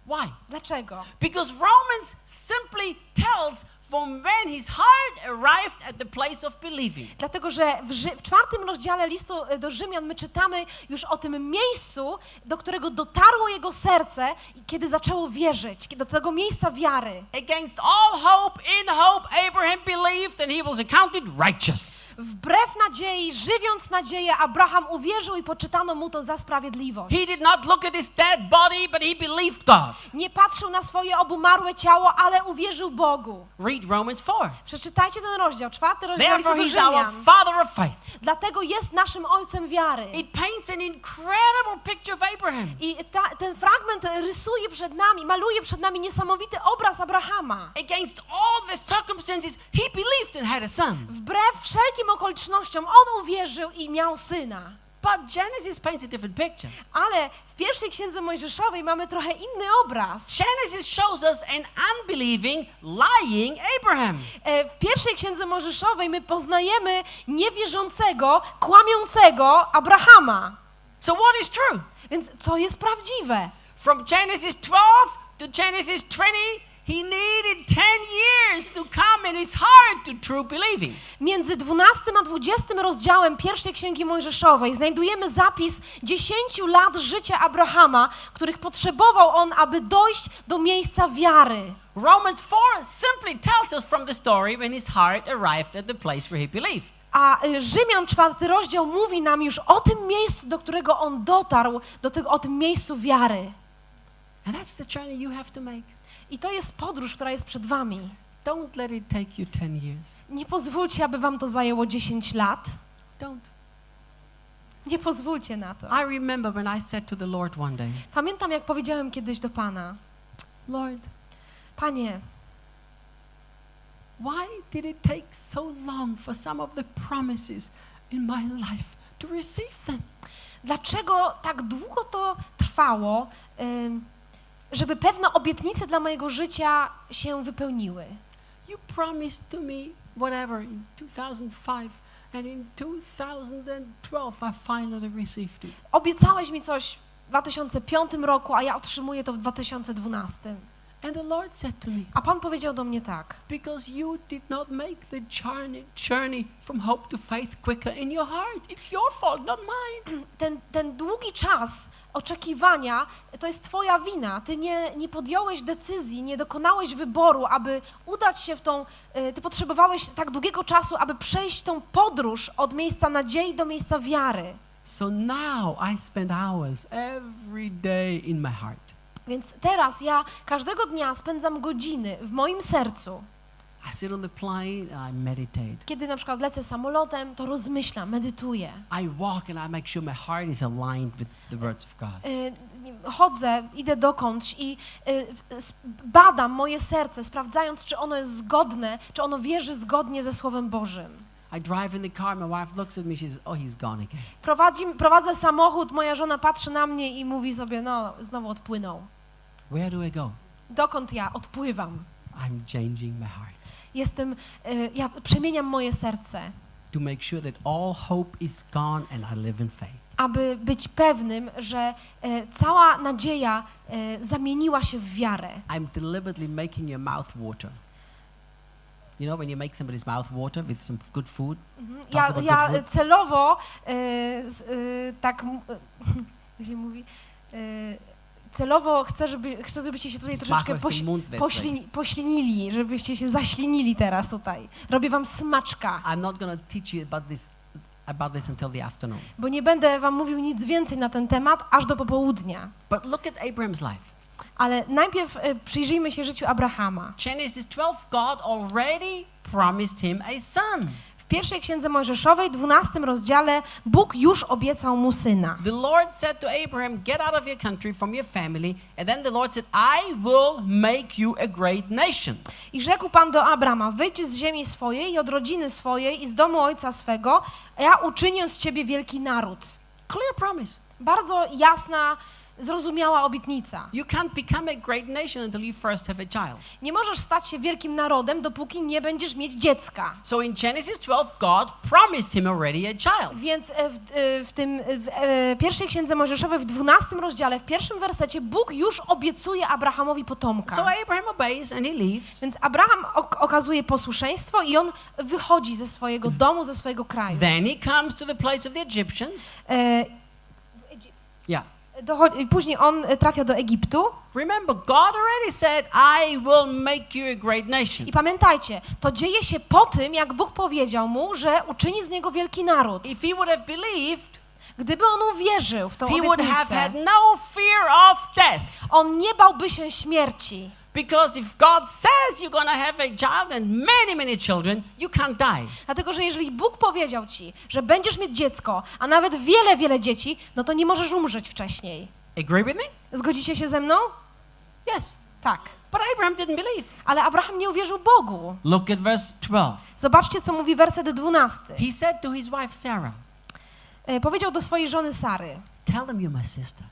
Why? Dlaczego? Because Romans simply tells from when his heart arrived at the place of believing. Dlatego, że w, w czwartym rozdziale listu e, do Rzymian my czytamy już o tym miejscu, do którego dotarło jego serce, kiedy zaczęło wierzyć, do tego miejsca wiary. Against all hope, in hope, Abraham believed and he was accounted righteous. Wbrew nadziei, żywiąc nadzieję, Abraham uwierzył i poczytano mu to za sprawiedliwość. He did not look at his dead body, but he believed God. Nie patrzył na swoje obumarłe ciało, ale uwierzył Bogu. Read Romans 4. Przeczytajcie ten rozdział, czwarty rozdział Therefore, he's our father of faith. Dlatego jest naszym ojcem wiary. It paints an incredible picture of Abraham. I ta, ten fragment rysuje przed nami, maluje przed nami niesamowity obraz Abrahama. Against all the circumstances, he believed and had a son. Wbrew wszelkim okolicznościom on uwierzył i miał syna. But Genesis paints a different picture. Ale w pierwszej księdze Mojżeszowej mamy trochę inny obraz. Genesis shows us an unbelieving, lying Abraham. E, W pierwszej księdze Mojżeszowej my poznajemy niewierzącego, kłamiącego Abrahama. So, what is true? Więc co jest prawdziwe? From Genesis 12 to Genesis 20, he needed 10 years to come in his heart to true believing. Między 12 a 20 rozdziałem pierwszej księgi Mojżeszowej znajdujemy zapis 10 lat życia Abrahama, których potrzebował on, aby dojść do miejsca wiary. Romans 4 simply tells us from the story when his heart arrived at the place where he believed. A y, Rzymian czwarty rozdział mówi nam już o tym miejscu, do którego on dotarł, do tego, o tym miejscu wiary. And that's the journey you have to make. I to jest podróż, która jest przed wami. Don't let it take you 10 years. Nie pozwólcie, aby wam to zajęło 10 lat. Don't. Nie pozwólcie na to. I remember when I said to the Lord one day, Pamiętam, jak powiedziałem kiedyś do Pana, Lord, Panie, why did it take so long for some of the promises in my life to receive them? dlaczego tak długo to trwało, ym, żeby pewne obietnice dla mojego życia się wypełniły. You promised to me whatever in 2005, and in 2012 I finally received it. Obiecałeś mi coś w 2005 roku, a ja otrzymuję to w 2012. And the Lord said to me, A Pan powiedział do mnie tak. Because you did not make the journey, journey from hope to faith quicker in your heart. It's your fault, not mine. (clears throat) Ten, ten długi czas oczekiwania to jest Twoja wina. Ty nie, nie podjąłeś decyzji, nie dokonałeś wyboru, aby udać się w tą. y, Ty potrzebowałeś tak długiego czasu, aby przejść tą podróż od miejsca nadziei do miejsca wiary. So now I spend hours every day in my heart. Więc teraz ja każdego dnia spędzam godziny w moim sercu. I sit on the plane and I meditate. Kiedy na przykład lecę samolotem, to rozmyślam, medytuję. I walk and I make sure my heart is aligned with the words of God. Y, chodzę, idę dokądś i y, badam moje serce, sprawdzając, czy ono jest zgodne, czy ono wierzy zgodnie ze Słowem Bożym. I drive in the car, my wife looks at me, she says, Oh, he's gone again. Prowadzi, prowadzę samochód, moja żona patrzy na mnie i mówi sobie, no, znowu odpłynął. Where do I go? Dokąd ja odpływam? I'm changing my heart Jestem, y, ja przemieniam moje serce, to make sure that all hope is gone and I live in faith. aby być pewnym, że y, cała nadzieja y, zamieniła się w wiarę. I'm deliberately making your mouth water. You know, when you make somebody's mouth water with some good food, Mhm. Ja, about ja good food. celowo y, z, y, tak, (laughs) jak się mówi, y, celowo chcę, żeby, chcę, żebyście się tutaj troszeczkę poś, poślini, poślinili, żebyście się zaślinili teraz tutaj. Robię wam smaczka, I'm not to teach you about this, about this until the afternoon. bo nie będę wam mówił nic więcej na ten temat aż do popołudnia. But look at Abraham's life. Ale najpierw y, przyjrzyjmy się życiu Abrahama. Genesis 12, God already promised him a son. W pierwszej księdze Mojżeszowej, 12 rozdziale, Bóg już obiecał mu syna. The Lord said to Abraham, Get out of your country, from your family. And then the Lord said, I will make you a great nation. I rzekł Pan do Abrama, wyjdź z ziemi swojej i od rodziny swojej i z domu ojca swego, a ja uczynię z ciebie wielki naród. Clear promise. Bardzo jasna, zrozumiała obietnica. You can't become a great nation until you first have a child. Nie możesz stać się wielkim narodem, dopóki nie będziesz mieć dziecka. So in Genesis 12, God promised him already a child. Więc e, w, e, w tym w e, pierwszej księdze Mojżeszowej w 12 rozdziale, w pierwszym wersecie, Bóg już obiecuje Abrahamowi potomka. So Abraham obeys and he leaves. Więc Abraham ok- okazuje posłuszeństwo i on wychodzi ze swojego domu, ze swojego kraju. Then he comes to the place of the Egyptians. E, Yeah. Dochodzi, później on e, trafia do Egiptu Remember, God already said, I will make you a great nation. i pamiętajcie, to dzieje się po tym, jak Bóg powiedział mu, że uczyni z niego wielki naród. If he would have believed, Gdyby on uwierzył w tą he would have obietnicę, had no fear of death. on nie bałby się śmierci. Because if God says you're to have a child and many, many children, you can't die. Dlatego, że jeżeli Bóg powiedział ci, że będziesz mieć dziecko, a nawet wiele, wiele dzieci, no to nie możesz umrzeć wcześniej. Agree with me? Zgodzicie się ze mną? Yes. Tak. But Abraham didn't believe. Ale Abraham nie uwierzył Bogu. Look at verse 12. Zobaczcie, co mówi werset 12. He said to his wife Sarah, E, Powiedział do swojej żony Sary, Tell them you're my sister.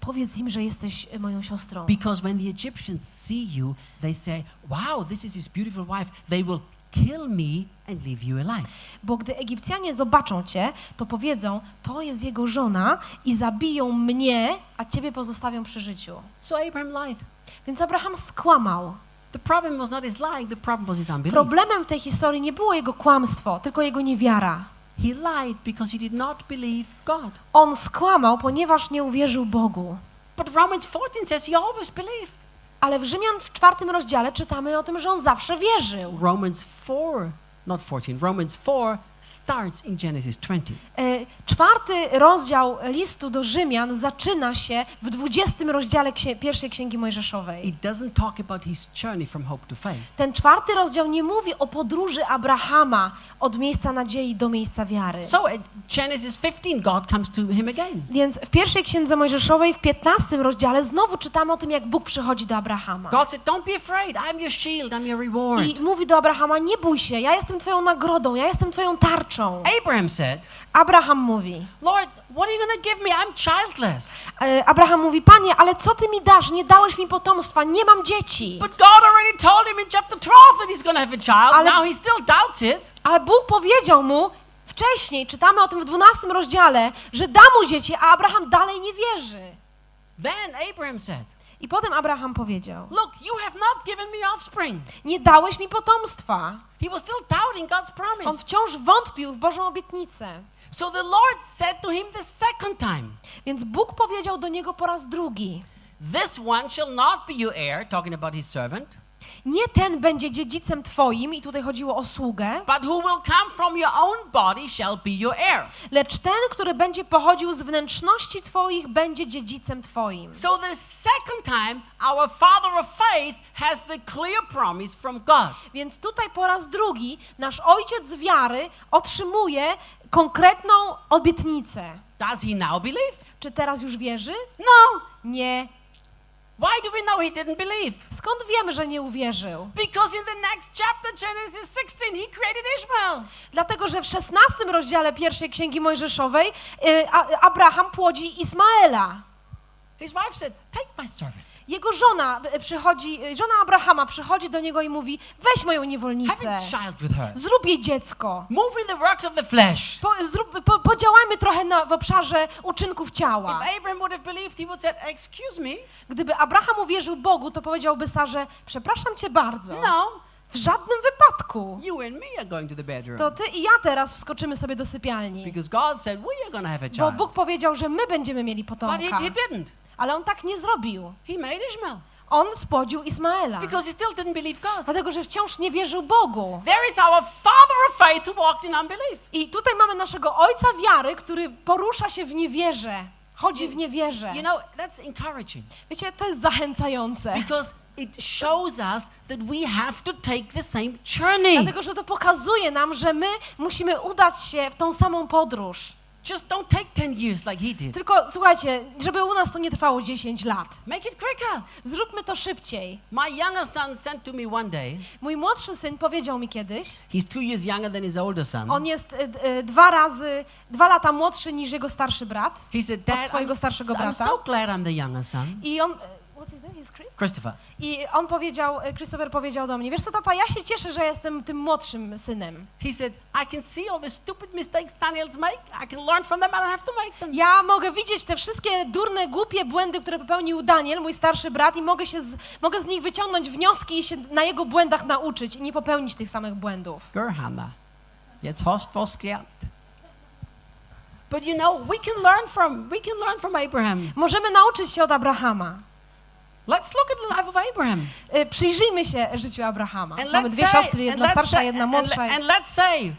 Powiedz im, że jesteś e, moją siostrą. Because when the Egyptians see you, they say, Wow, this is his beautiful wife. They will kill me and leave you alive. Bo gdy Egipcjanie zobaczą cię, to powiedzą, to jest jego żona i zabiją mnie, a ciebie pozostawią przy życiu. So Abraham lied. Więc Abraham skłamał. The problem was not his lying, the problem was his unbelief. Problemem w tej historii nie było jego kłamstwo, tylko jego niewiara. He lied because he did not believe God. On skłamał, ponieważ nie uwierzył Bogu. But Romans 14 says he always believed. Ale w Rzymian w czwartym rozdziale czytamy o tym, że on zawsze wierzył. Romans 4, not 14, Romans 4 starts in Genesis 20. E, Czwarty rozdział listu do Rzymian zaczyna się w dwudziestym rozdziale księ- pierwszej księgi Mojżeszowej. It doesn't talk about his journey from hope to faith. Ten czwarty rozdział nie mówi o podróży Abrahama od miejsca nadziei do miejsca wiary. So Genesis 15, God comes to him again. Więc w pierwszej księdze Mojżeszowej w piętnastym rozdziale znowu czytamy o tym, jak Bóg przychodzi do Abrahama. God said, Don't be afraid. I'm your shield. I'm your reward. I mówi do Abrahama, nie bój się, ja jestem twoją nagrodą, ja jestem twoją tarczą. Abraham said, Abraham mówi, Lord, What are you to give me? I'm childless. E, Abraham mówi, panie, ale co ty mi dasz? Nie dałeś mi potomstwa, nie mam dzieci. But God already told him in chapter 12 that he's to have a child. Ale- Now he still doubts it. Ale Bóg powiedział mu wcześniej, czytamy o tym w 12 rozdziale, że da mu dzieci, a Abraham dalej nie wierzy. Then Abraham said, I potem Abraham powiedział, Look, you have not given me offspring. nie dałeś mi potomstwa. He was still doubting God's On promise. wciąż wątpił w Bożą obietnicę. So the Lord said to him the second time, Więc Bóg powiedział do niego po raz drugi, This one shall not be your heir, talking about his servant, nie ten będzie dziedzicem twoim, i tutaj chodziło o sługę, but who will come from your own body shall be your heir. lecz ten, który będzie pochodził z wnętrzności twoich, będzie dziedzicem twoim. So the second time, our father of faith has the clear promise from God. Więc tutaj po raz drugi nasz ojciec wiary otrzymuje konkretną obietnicę. Does he now believe? Czy teraz już wierzy? No. Nie. Why do we know he didn't believe? Skąd wiemy, że nie uwierzył? Because in the next chapter, Genesis 16, he created Ishmael. Dlatego, że w szesnastym rozdziale pierwszej Księgi Mojżeszowej y, Abraham płodzi Ismaela. His wife said, Take my servant. Jego żona y, przychodzi, y, żona Abrahama przychodzi do niego i mówi, weź moją niewolnicę, zrób jej dziecko. Move in the works of the flesh. Po, zrób, po, podziałajmy trochę na, w obszarze uczynków ciała. If Abraham would have believed, he would said, Excuse me. Gdyby Abraham uwierzył Bogu, to powiedziałby Sarze, przepraszam cię bardzo, No, w żadnym wypadku. you and me are going to the bedroom. To ty i ja teraz wskoczymy sobie do sypialni. Because God said, We are have a Bo child. Bóg powiedział, że my będziemy mieli But he, potomka. he didn't. Ale on tak nie zrobił. He made Ishmael. On spłodził Ismaela. Because he still didn't believe God. Dlatego, że wciąż nie wierzył Bogu. There is our father of faith who walked in unbelief. I tutaj mamy naszego ojca wiary, który porusza się w niewierze. Chodzi w niewierze. You know, that's encouraging Wiecie, to jest zachęcające. because it shows us that we have to take the same journey. Dlatego, że to pokazuje nam, że my musimy udać się w tą samą podróż. Just don't take 10 years like he did. Tylko słuchajcie, żeby u nas to nie trwało 10 lat. Make it quicker. Zróbmy to szybciej. My younger son sent to me one day, Mój młodszy syn powiedział mi kiedyś, he's two years younger than his older son. on jest y, y, dwa razy, dwa lata młodszy niż jego starszy brat. He said, od Dad, I'm, swojego s- starszego I'm brata. so glad I'm the younger son. I on, y, what's his name? He's? Christopher. I on powiedział, y, Christopher powiedział do mnie, wiesz co tata, ja się cieszę, że jestem tym młodszym synem. He said, I can see all the stupid mistakes Daniels make. I can learn from them. I don't have to make them. Ja mogę widzieć te wszystkie durne, głupie błędy, które popełnił Daniel, mój starszy brat, i mogę, się z, mogę z nich wyciągnąć wnioski i się na jego błędach nauczyć i nie popełnić tych samych błędów. Gerhanna. Jetzt hast du was gelernt. But you know, we can learn from we can learn from Abraham. Możemy nauczyć się od Abrahama. Let's look at the life of Abraham. Y, Przyjrzyjmy się życiu Abrahama. And Mamy dwie say, siostry, and jedna starsza, jedna and, młodsza. le- and let's say,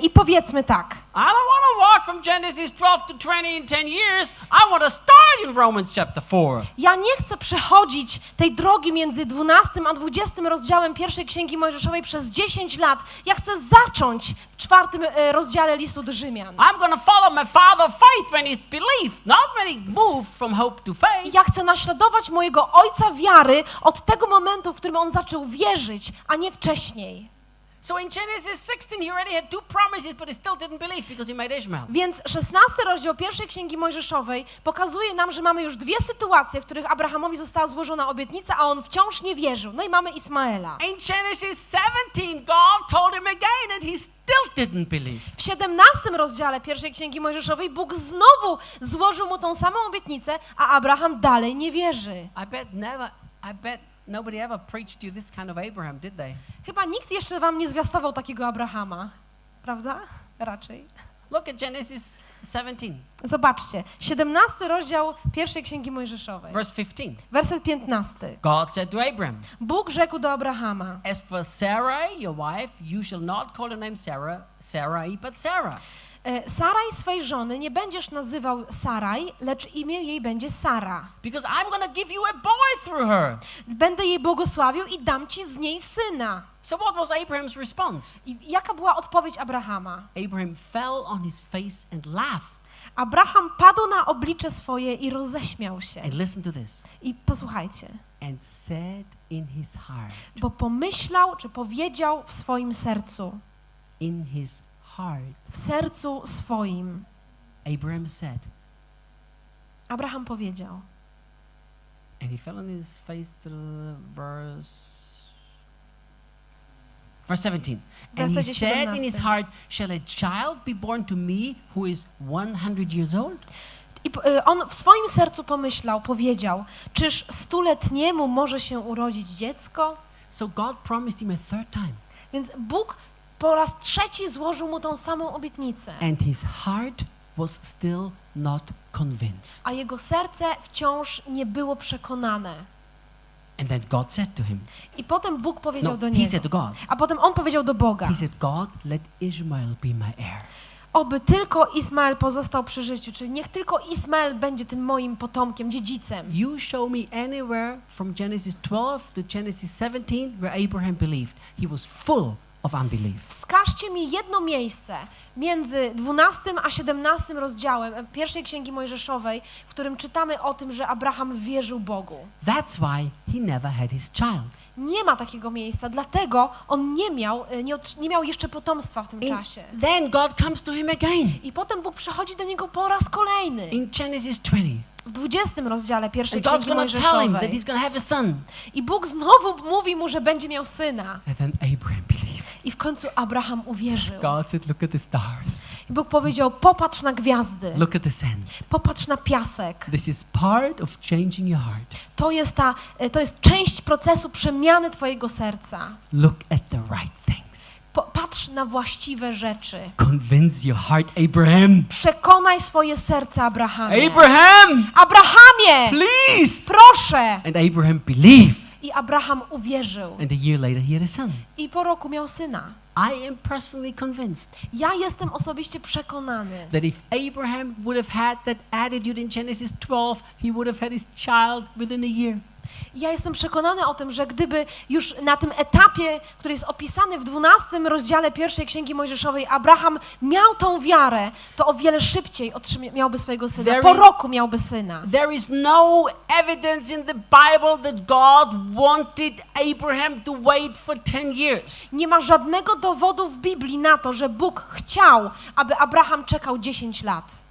I powiedzmy tak. I don't want to walk from Genesis 12 to 20 in 10 years. I want to start in Romans chapter 4. Ja nie chcę przechodzić tej drogi między 12 a 20 rozdziałem pierwszej Księgi Mojżeszowej przez 10 lat. Ja chcę zacząć w czwartym e, rozdziale listu do Rzymian. I'm going to follow my father faith when he's belief, not when he moved from hope to faith. Ja chcę naśladować mojego ojca wiary od tego momentu, w którym on zaczął wierzyć, a nie wcześniej. So in Genesis 16, he already had two promises, but he still didn't believe because he made Ishmael. Więc 16 rozdział pierwszej Księgi Mojżeszowej pokazuje nam, że mamy już dwie sytuacje, w których Abrahamowi została złożona obietnica, a on wciąż nie wierzył. No i mamy Ismaela. In Genesis 17, God told him again, and he still didn't believe. W 17 rozdziale pierwszej Księgi Mojżeszowej Bóg znowu złożył mu tą samą obietnicę, a Abraham dalej nie wierzy. I bet never, I bet nobody ever preached you this kind of Abraham, did they? Chyba nikt jeszcze wam nie zwiastował takiego Abrahama, prawda? Raczej. Look at Genesis 17, Zobaczcie, 17 rozdział pierwszej Księgi Mojżeszowej, verse 15. werset 15. God said to Abraham, Bóg rzekł do Abrahama, As for Sarai, your wife, you shall not call her name Sarah, Sarai, but Sarah. E, Saraj swej żony nie będziesz nazywał Saraj, lecz imię jej będzie Sara. Because I'm to give you a boy through her. Będę jej błogosławił i dam ci z niej syna. So what was Abraham's response? I jaka była odpowiedź Abrahama? Abraham fell on his face and laughed. Abraham padł na oblicze swoje i roześmiał się. And listen to this. I posłuchajcie, And said in his heart, bo pomyślał, czy powiedział w swoim sercu, in his w sercu swoim, Abraham said, Abraham powiedział. and he fell on his face to the verse. Verse 17. And he said in his 17. heart, Shall a child be born to me who is 100 years old? I y, on w swoim sercu pomyślał, powiedział, czyż stuletniemu może się urodzić dziecko? So God promised him a third time. Więc Bóg po raz trzeci złożył mu tą samą obietnicę, And his heart was still not convinced. a jego serce wciąż nie było przekonane. And then God said to him, I potem Bóg powiedział No, do he niego, said to God, a potem on powiedział do Boga, He said, God, let Ishmael be my heir. oby tylko Ismael pozostał przy życiu, czyli niech tylko Ismael będzie tym moim potomkiem, dziedzicem. You show me anywhere from Genesis 12 to Genesis 17 where Abraham believed. He was full of unbelief. Wskażcie mi jedno miejsce między 12 a 17 rozdziałem e, pierwszej księgi Mojżeszowej, w którym czytamy o tym, że Abraham wierzył Bogu. That's why he never had his child. Nie ma takiego miejsca, dlatego on nie miał, e, nie, nie miał jeszcze potomstwa w tym In- czasie. then God comes to him again I potem Bóg przychodzi do niego po raz kolejny. in Genesis 20. W 20 rozdziale pierwszej And God's księgi going to tell him that Mojżeszowej. he's going to have a son. I Bóg znowu mówi mu, że będzie miał syna. And then Abraham believed. I w końcu Abraham uwierzył. God said, Look at the stars. I Bóg powiedział, popatrz na gwiazdy, Look at the sand. popatrz na piasek. This is part of changing your heart. To jest, ta, e, to jest część procesu przemiany twojego serca. Look at the right things. Patrz na właściwe rzeczy. Convince your heart, Abraham. Przekonaj swoje serce, Abrahamie. Abraham, Abrahamie! please. Proszę! And Abraham believed. I Abraham uwierzył. And a year later, he had a son. I po roku miał syna. I am personally convinced Ja jestem osobiście przekonany, that if Abraham would have had that attitude in Genesis 12, he would have had his child within a year. Ja jestem przekonany o tym, że gdyby już na tym etapie, który jest opisany w 12 rozdziale pierwszej Księgi Mojżeszowej, Abraham miał tą wiarę, to o wiele szybciej miałby swojego syna. There Po roku miałby syna. There is no evidence in the Bible that God wanted Abraham to wait for 10 years. Nie ma żadnego dowodu w Biblii na to, że Bóg chciał, aby Abraham czekał 10 lat.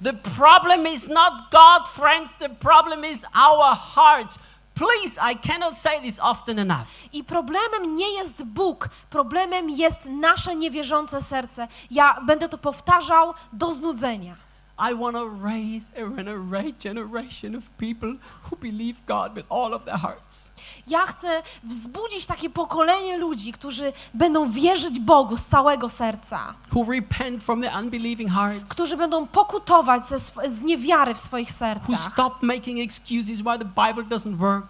The problem is not God, friends, the problem is our hearts. Please, I cannot say this often enough. I problemem nie jest Bóg, problemem jest nasze niewierzące serce. Ja będę to powtarzał do znudzenia. I want to raise a regenerate generation of people who believe God with all of their hearts. Ja chcę wzbudzić takie pokolenie ludzi, którzy będą wierzyć Bogu z całego serca, who repent from their unbelieving hearts, którzy będą pokutować ze z niewiary w swoich who sercach, stop making excuses why the Bible doesn't work,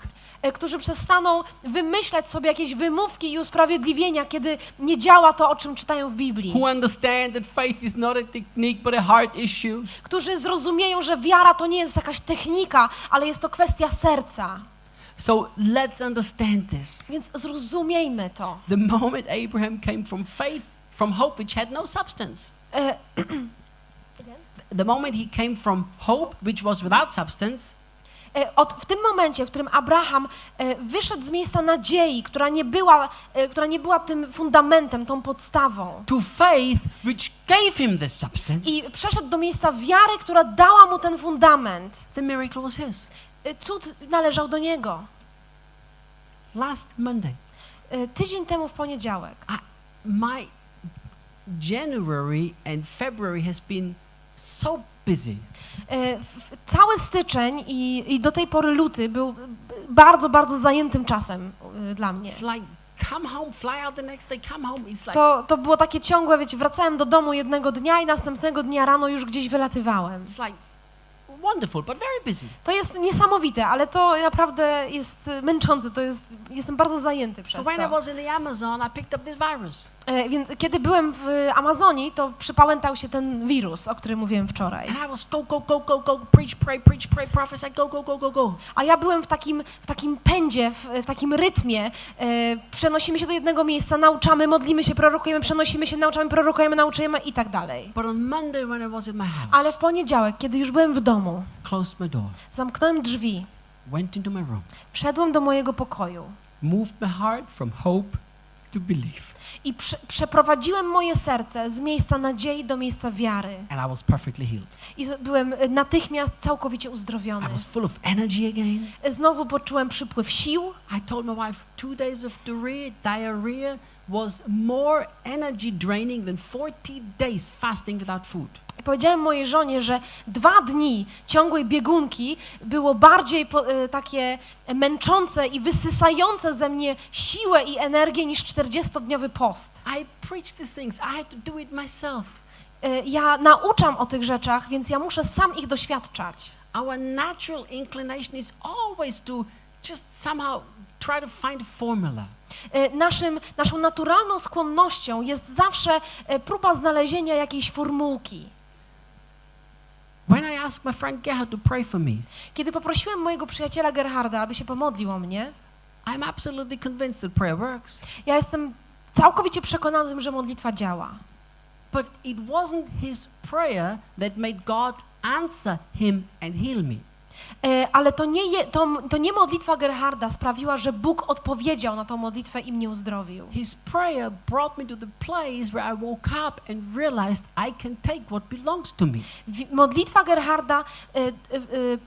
którzy przestaną wymyślać sobie jakieś wymówki i usprawiedliwienia, kiedy nie działa to, o czym czytają w Biblii, who understand that faith is not a technique but a heart issue, którzy zrozumieją, że wiara to nie jest jakaś technika, ale jest to kwestia serca. So let's understand this. Więc zrozumiejmy to. The moment Abraham came from faith, from hope which had no substance, E, (clears throat) the moment he came from hope which was without substance, E, Od, w tym momencie, w którym Abraham e, wyszedł z miejsca nadziei, która nie, była, e, która nie była tym fundamentem, tą podstawą, to faith which gave him this substance, i przeszedł do miejsca wiary, która dała mu ten fundament, the miracle was his. e, cud należał do niego. Last Monday, E, Tydzień temu w poniedziałek. my January and February has been so busy. E, Cały styczeń i, i do tej pory luty był bardzo, bardzo zajętym czasem e, dla mnie. To, to było takie ciągłe, wiecie, wracałem do domu jednego dnia i następnego dnia rano już gdzieś wylatywałem. it's like wonderful, but very busy. To jest niesamowite, ale to naprawdę jest męczące, to jest, jestem bardzo zajęty So przez when I to. was in the Amazon, I picked up this virus. E, Więc kiedy byłem w Amazonii, to przypałętał się ten wirus, o którym mówiłem wczoraj. A ja byłem w takim, w takim pędzie, w, w takim rytmie. E, przenosimy się do jednego miejsca, nauczamy, modlimy się, prorokujemy, przenosimy się, nauczamy, prorokujemy, nauczamy i tak dalej. Ale w poniedziałek, kiedy już byłem w domu, closed my door, zamknąłem drzwi, went into my room, wszedłem do mojego pokoju, moved my heart from hope to believe. I prze, przeprowadziłem moje serce z miejsca nadziei do miejsca wiary. And I was perfectly healed. I byłem y, natychmiast całkowicie I uzdrowiony. was full of energy again. Znowu poczułem przypływ sił. I told my wife two days of diarrhea, diarrhea was more energy draining than 40 days fasting without food. Powiedziałem mojej żonie, że dwa dni ciągłej biegunki było bardziej po, y, takie męczące i wysysające ze mnie siłę i energię niż 40-dniowy post. I preached these things. I had to do it myself. Y, Ja nauczam o tych rzeczach, więc ja muszę sam ich doświadczać. Our natural inclination is always to just somehow try to find a formula. Y, Naszym, naszą naturalną skłonnością jest zawsze próba znalezienia jakiejś formułki. When I asked my friend Gerhard to pray for me, Kiedy poprosiłem mojego przyjaciela Gerharda, aby się pomodlił o mnie, I'm absolutely convinced that prayer works. ja jestem całkowicie przekonany tym, że modlitwa działa. But it wasn't his prayer that made God answer him and heal me. E, Ale to nie, je, to, to nie modlitwa Gerharda sprawiła, że Bóg odpowiedział na tą modlitwę i mnie uzdrowił. His prayer brought me to the place where I woke up and realized I can take what belongs to me. Modlitwa Gerharda e, e, e,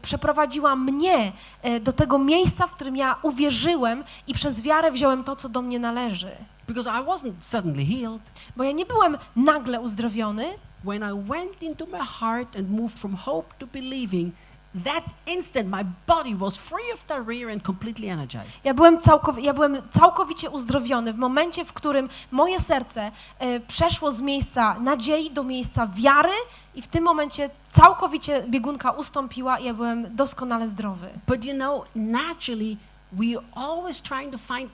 przeprowadziła mnie e, do tego miejsca, w którym ja uwierzyłem i przez wiarę wziąłem to, co do mnie należy. Because I wasn't suddenly healed. Bo ja nie byłem nagle uzdrowiony. When I went into my heart and moved from hope to believing, that instant my body was free of diarrhea and completely energized. Ja byłem, całkow- ja byłem całkowicie uzdrowiony w momencie, w którym moje serce e, przeszło z miejsca nadziei do miejsca wiary i w tym momencie całkowicie biegunka ustąpiła i ja byłem doskonale zdrowy. But you know, naturally, we always trying to find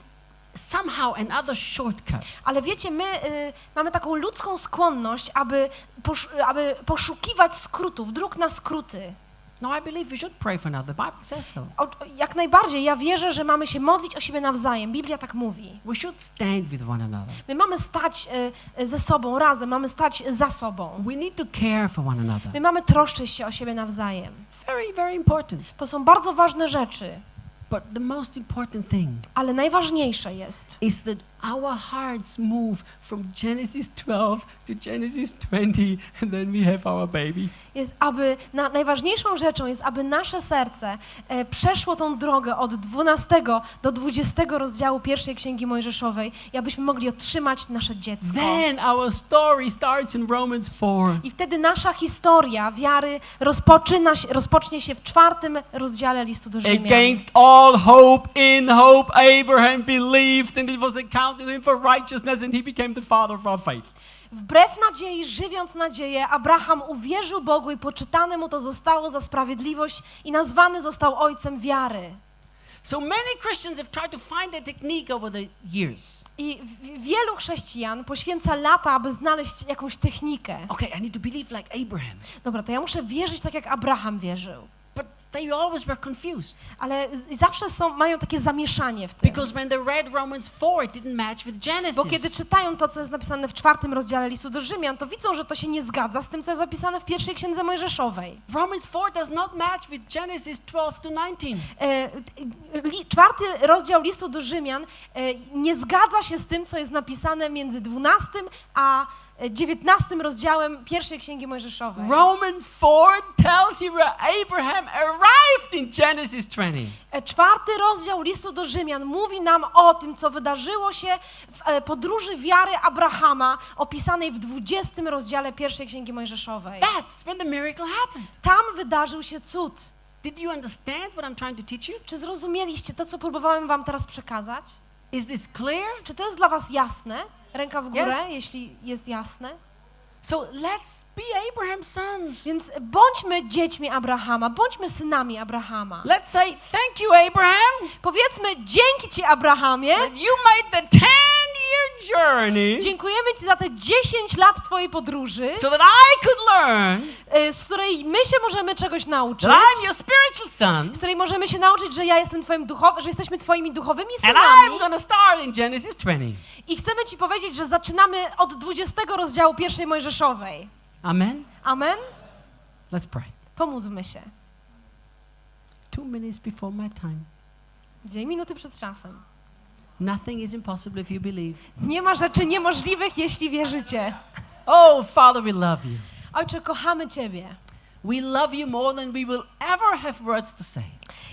somehow another shortcut. Ale wiecie, my y, mamy taką ludzką skłonność, aby, posz- aby poszukiwać skrótów, dróg na skróty. No, I believe we should pray for another. The Bible says so. O, jak najbardziej, ja wierzę, że mamy się modlić o siebie nawzajem. Biblia tak mówi. We should stand with one another. My mamy stać y, ze sobą razem, mamy stać za sobą. We need to care for one another. My mamy troszczyć się o siebie nawzajem. Very, very important. To są bardzo ważne rzeczy, But the most important thing ale najważniejsze jest, is that our hearts move from Genesis 12 to Genesis 20, and then we have our baby. jest aby na, najważniejszą rzeczą jest, aby nasze serce e, przeszło tą drogę od 12 do 20 rozdziału pierwszej Księgi Mojżeszowej i abyśmy mogli otrzymać nasze dziecko. Then our story starts in Romans 4. I wtedy nasza historia wiary rozpoczyna się, rozpocznie się w czwartym rozdziale listu do Rzymian. Against all hope, in hope, Abraham believed, and it was accounted to him for righteousness, and he became the father of our faith. Wbrew nadziei, żywiąc nadzieję, Abraham uwierzył Bogu i poczytane mu to zostało za sprawiedliwość i nazwany został ojcem wiary. So many Christians have tried to find a technique over the years. I wielu chrześcijan poświęca lata, aby znaleźć jakąś technikę. Okay, I need to believe like Abraham. Dobra, to ja muszę wierzyć tak, jak Abraham wierzył. They always were confused. Ale zawsze są, mają takie zamieszanie w tym. Because when they read Romans 4, it didn't match with Genesis. Bo kiedy czytają to, co jest napisane w czwartym rozdziale listu do Rzymian, to widzą, że to się nie zgadza z tym, co jest opisane w pierwszej księdze Mojżeszowej. Romans 4 does not match with Genesis 12 to 19. E, li, czwarty rozdział listu do Rzymian e, nie zgadza się z tym, co jest napisane między 12 a 19 rozdziałem pierwszej księgi Mojżeszowej. Romans 4 tells you where Abraham arrived in Genesis 20. E, Czwarty rozdział listu do Rzymian mówi nam o tym, co wydarzyło się w e, podróży wiary Abrahama, opisanej w 20 rozdziale pierwszej księgi Mojżeszowej. That's when the miracle happened. Tam wydarzył się cud. Did you understand what I'm trying to teach you? Czy zrozumieliście to, co próbowałem wam teraz przekazać? Is this clear? Czy to jest dla was jasne? Ręka w górę, Yes. jeśli jest jasne. So let's be Abraham's sons. Więc bądźmy dziećmi Abrahama, bądźmy synami Abrahama. Let's say, Thank you, Abraham, Powiedzmy dzięki Ci, Abrahamie. that you made the 10 year journey Dziękujemy Ci za te 10 lat Twojej podróży, so that I could learn y, z której my się możemy czegoś nauczyć. that I'm your spiritual son Z której możemy się nauczyć, że ja jestem Twoim duchowym, że jesteśmy Twoimi duchowymi and I'm synami. to start in Genesis 20. I chcemy Ci powiedzieć, że zaczynamy od 20 rozdziału pierwszej Mojżeszowej. Amen. Amen? Let's pray. Pomódlmy się. Two minutes before my time. Dwie minuty przed czasem. Nothing is impossible if you believe. Nie ma rzeczy niemożliwych, jeśli wierzycie. Oh, Father, we love you. Ojcze, kochamy Ciebie. We love you more than we will ever have words to say.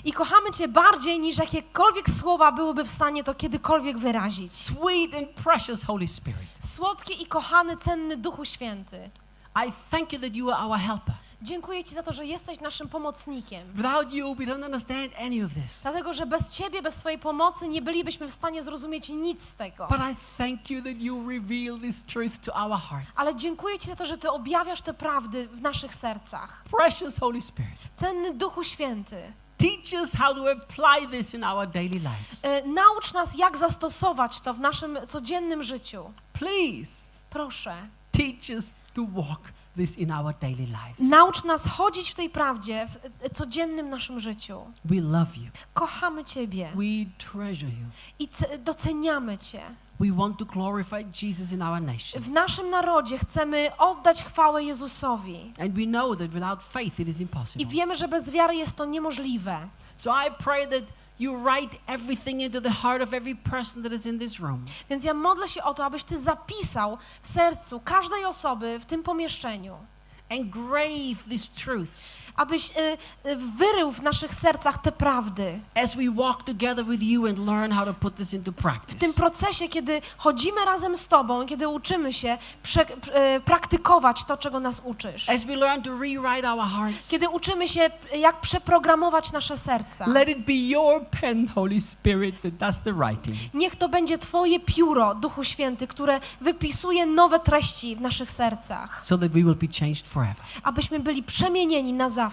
I kochamy Cię bardziej niż jakiekolwiek słowa byłyby w stanie to kiedykolwiek wyrazić. Sweet and precious Holy Spirit, Słodki i kochany, cenny Duchu Święty. I thank you that you are our helper. Dziękuję Ci za to, że jesteś naszym pomocnikiem. Without you, we don't understand any of this. Dlatego, że bez Ciebie, bez Twojej pomocy nie bylibyśmy w stanie zrozumieć nic z tego. But I thank you that you reveal these truths to our hearts. Ale dziękuję Ci za to, że Ty objawiasz te prawdy w naszych sercach. Precious Holy Spirit, Cenny Duchu Święty, teach us how to apply this in our daily lives. e, naucz nas, jak zastosować to w naszym codziennym życiu. Please Proszę. teach us to walk this in our daily lives. Naucz nas chodzić w tej prawdzie w e, codziennym naszym życiu. We love you. Kochamy Ciebie We treasure you. i ce- doceniamy Cię. We want to glorify Jesus in our nation. W naszym narodzie chcemy oddać chwałę Jezusowi. And we know that without faith it is I impossible. wiemy, że bez wiary jest to niemożliwe. So I pray that you write everything into the heart of every person that is in this room. Więc ja modlę się o to, abyś Ty zapisał w sercu każdej osoby w tym pomieszczeniu. Engrave these truths Abyś y, y, wyrył w naszych sercach te prawdy. as we walk together with you and learn how to put this into W tym procesie, kiedy chodzimy razem z Tobą, kiedy uczymy się y, praktykować to, czego nas uczysz. As we learn to rewrite our hearts, Kiedy uczymy się, jak przeprogramować nasze serca. let it be your pen, Holy Spirit, that does the writing. Niech to będzie Twoje pióro, Duchu Święty, które wypisuje nowe treści w naszych sercach, so that we will be changed forever. abyśmy byli przemienieni na zawsze.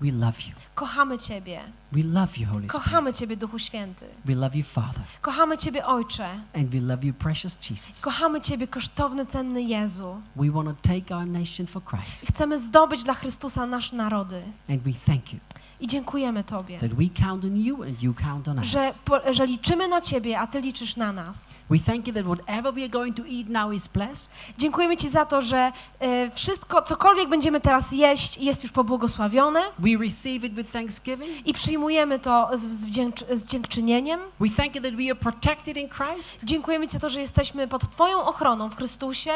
We love you. Kochamy Ciebie. We love you, Holy Spirit. Kochamy Ciebie, Duchu Święty. We love you, Father. Kochamy Ciebie, Ojcze. And we love you, precious Jesus. Kochamy Ciebie, kosztowny, cenny Jezu. We want to take our nation for Christ. I chcemy zdobyć dla Chrystusa nasze narody. And we thank you I dziękujemy Tobie, that we count on you and you count on us. że, po, że liczymy na Ciebie, a Ty liczysz na nas. We thank you that whatever we are going to eat now is blessed. Dziękujemy Ci za to, że e, wszystko, cokolwiek będziemy teraz jeść, jest już pobłogosławione We receive it with thanksgiving. i przyjmujemy to z, wdzięcz, z dziękczynieniem. We thank you that we are protected in Christ. Dziękujemy Ci za to, że jesteśmy pod Twoją ochroną w Chrystusie.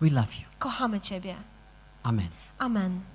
We love you. Kochamy Ciebie. Amen. Amen.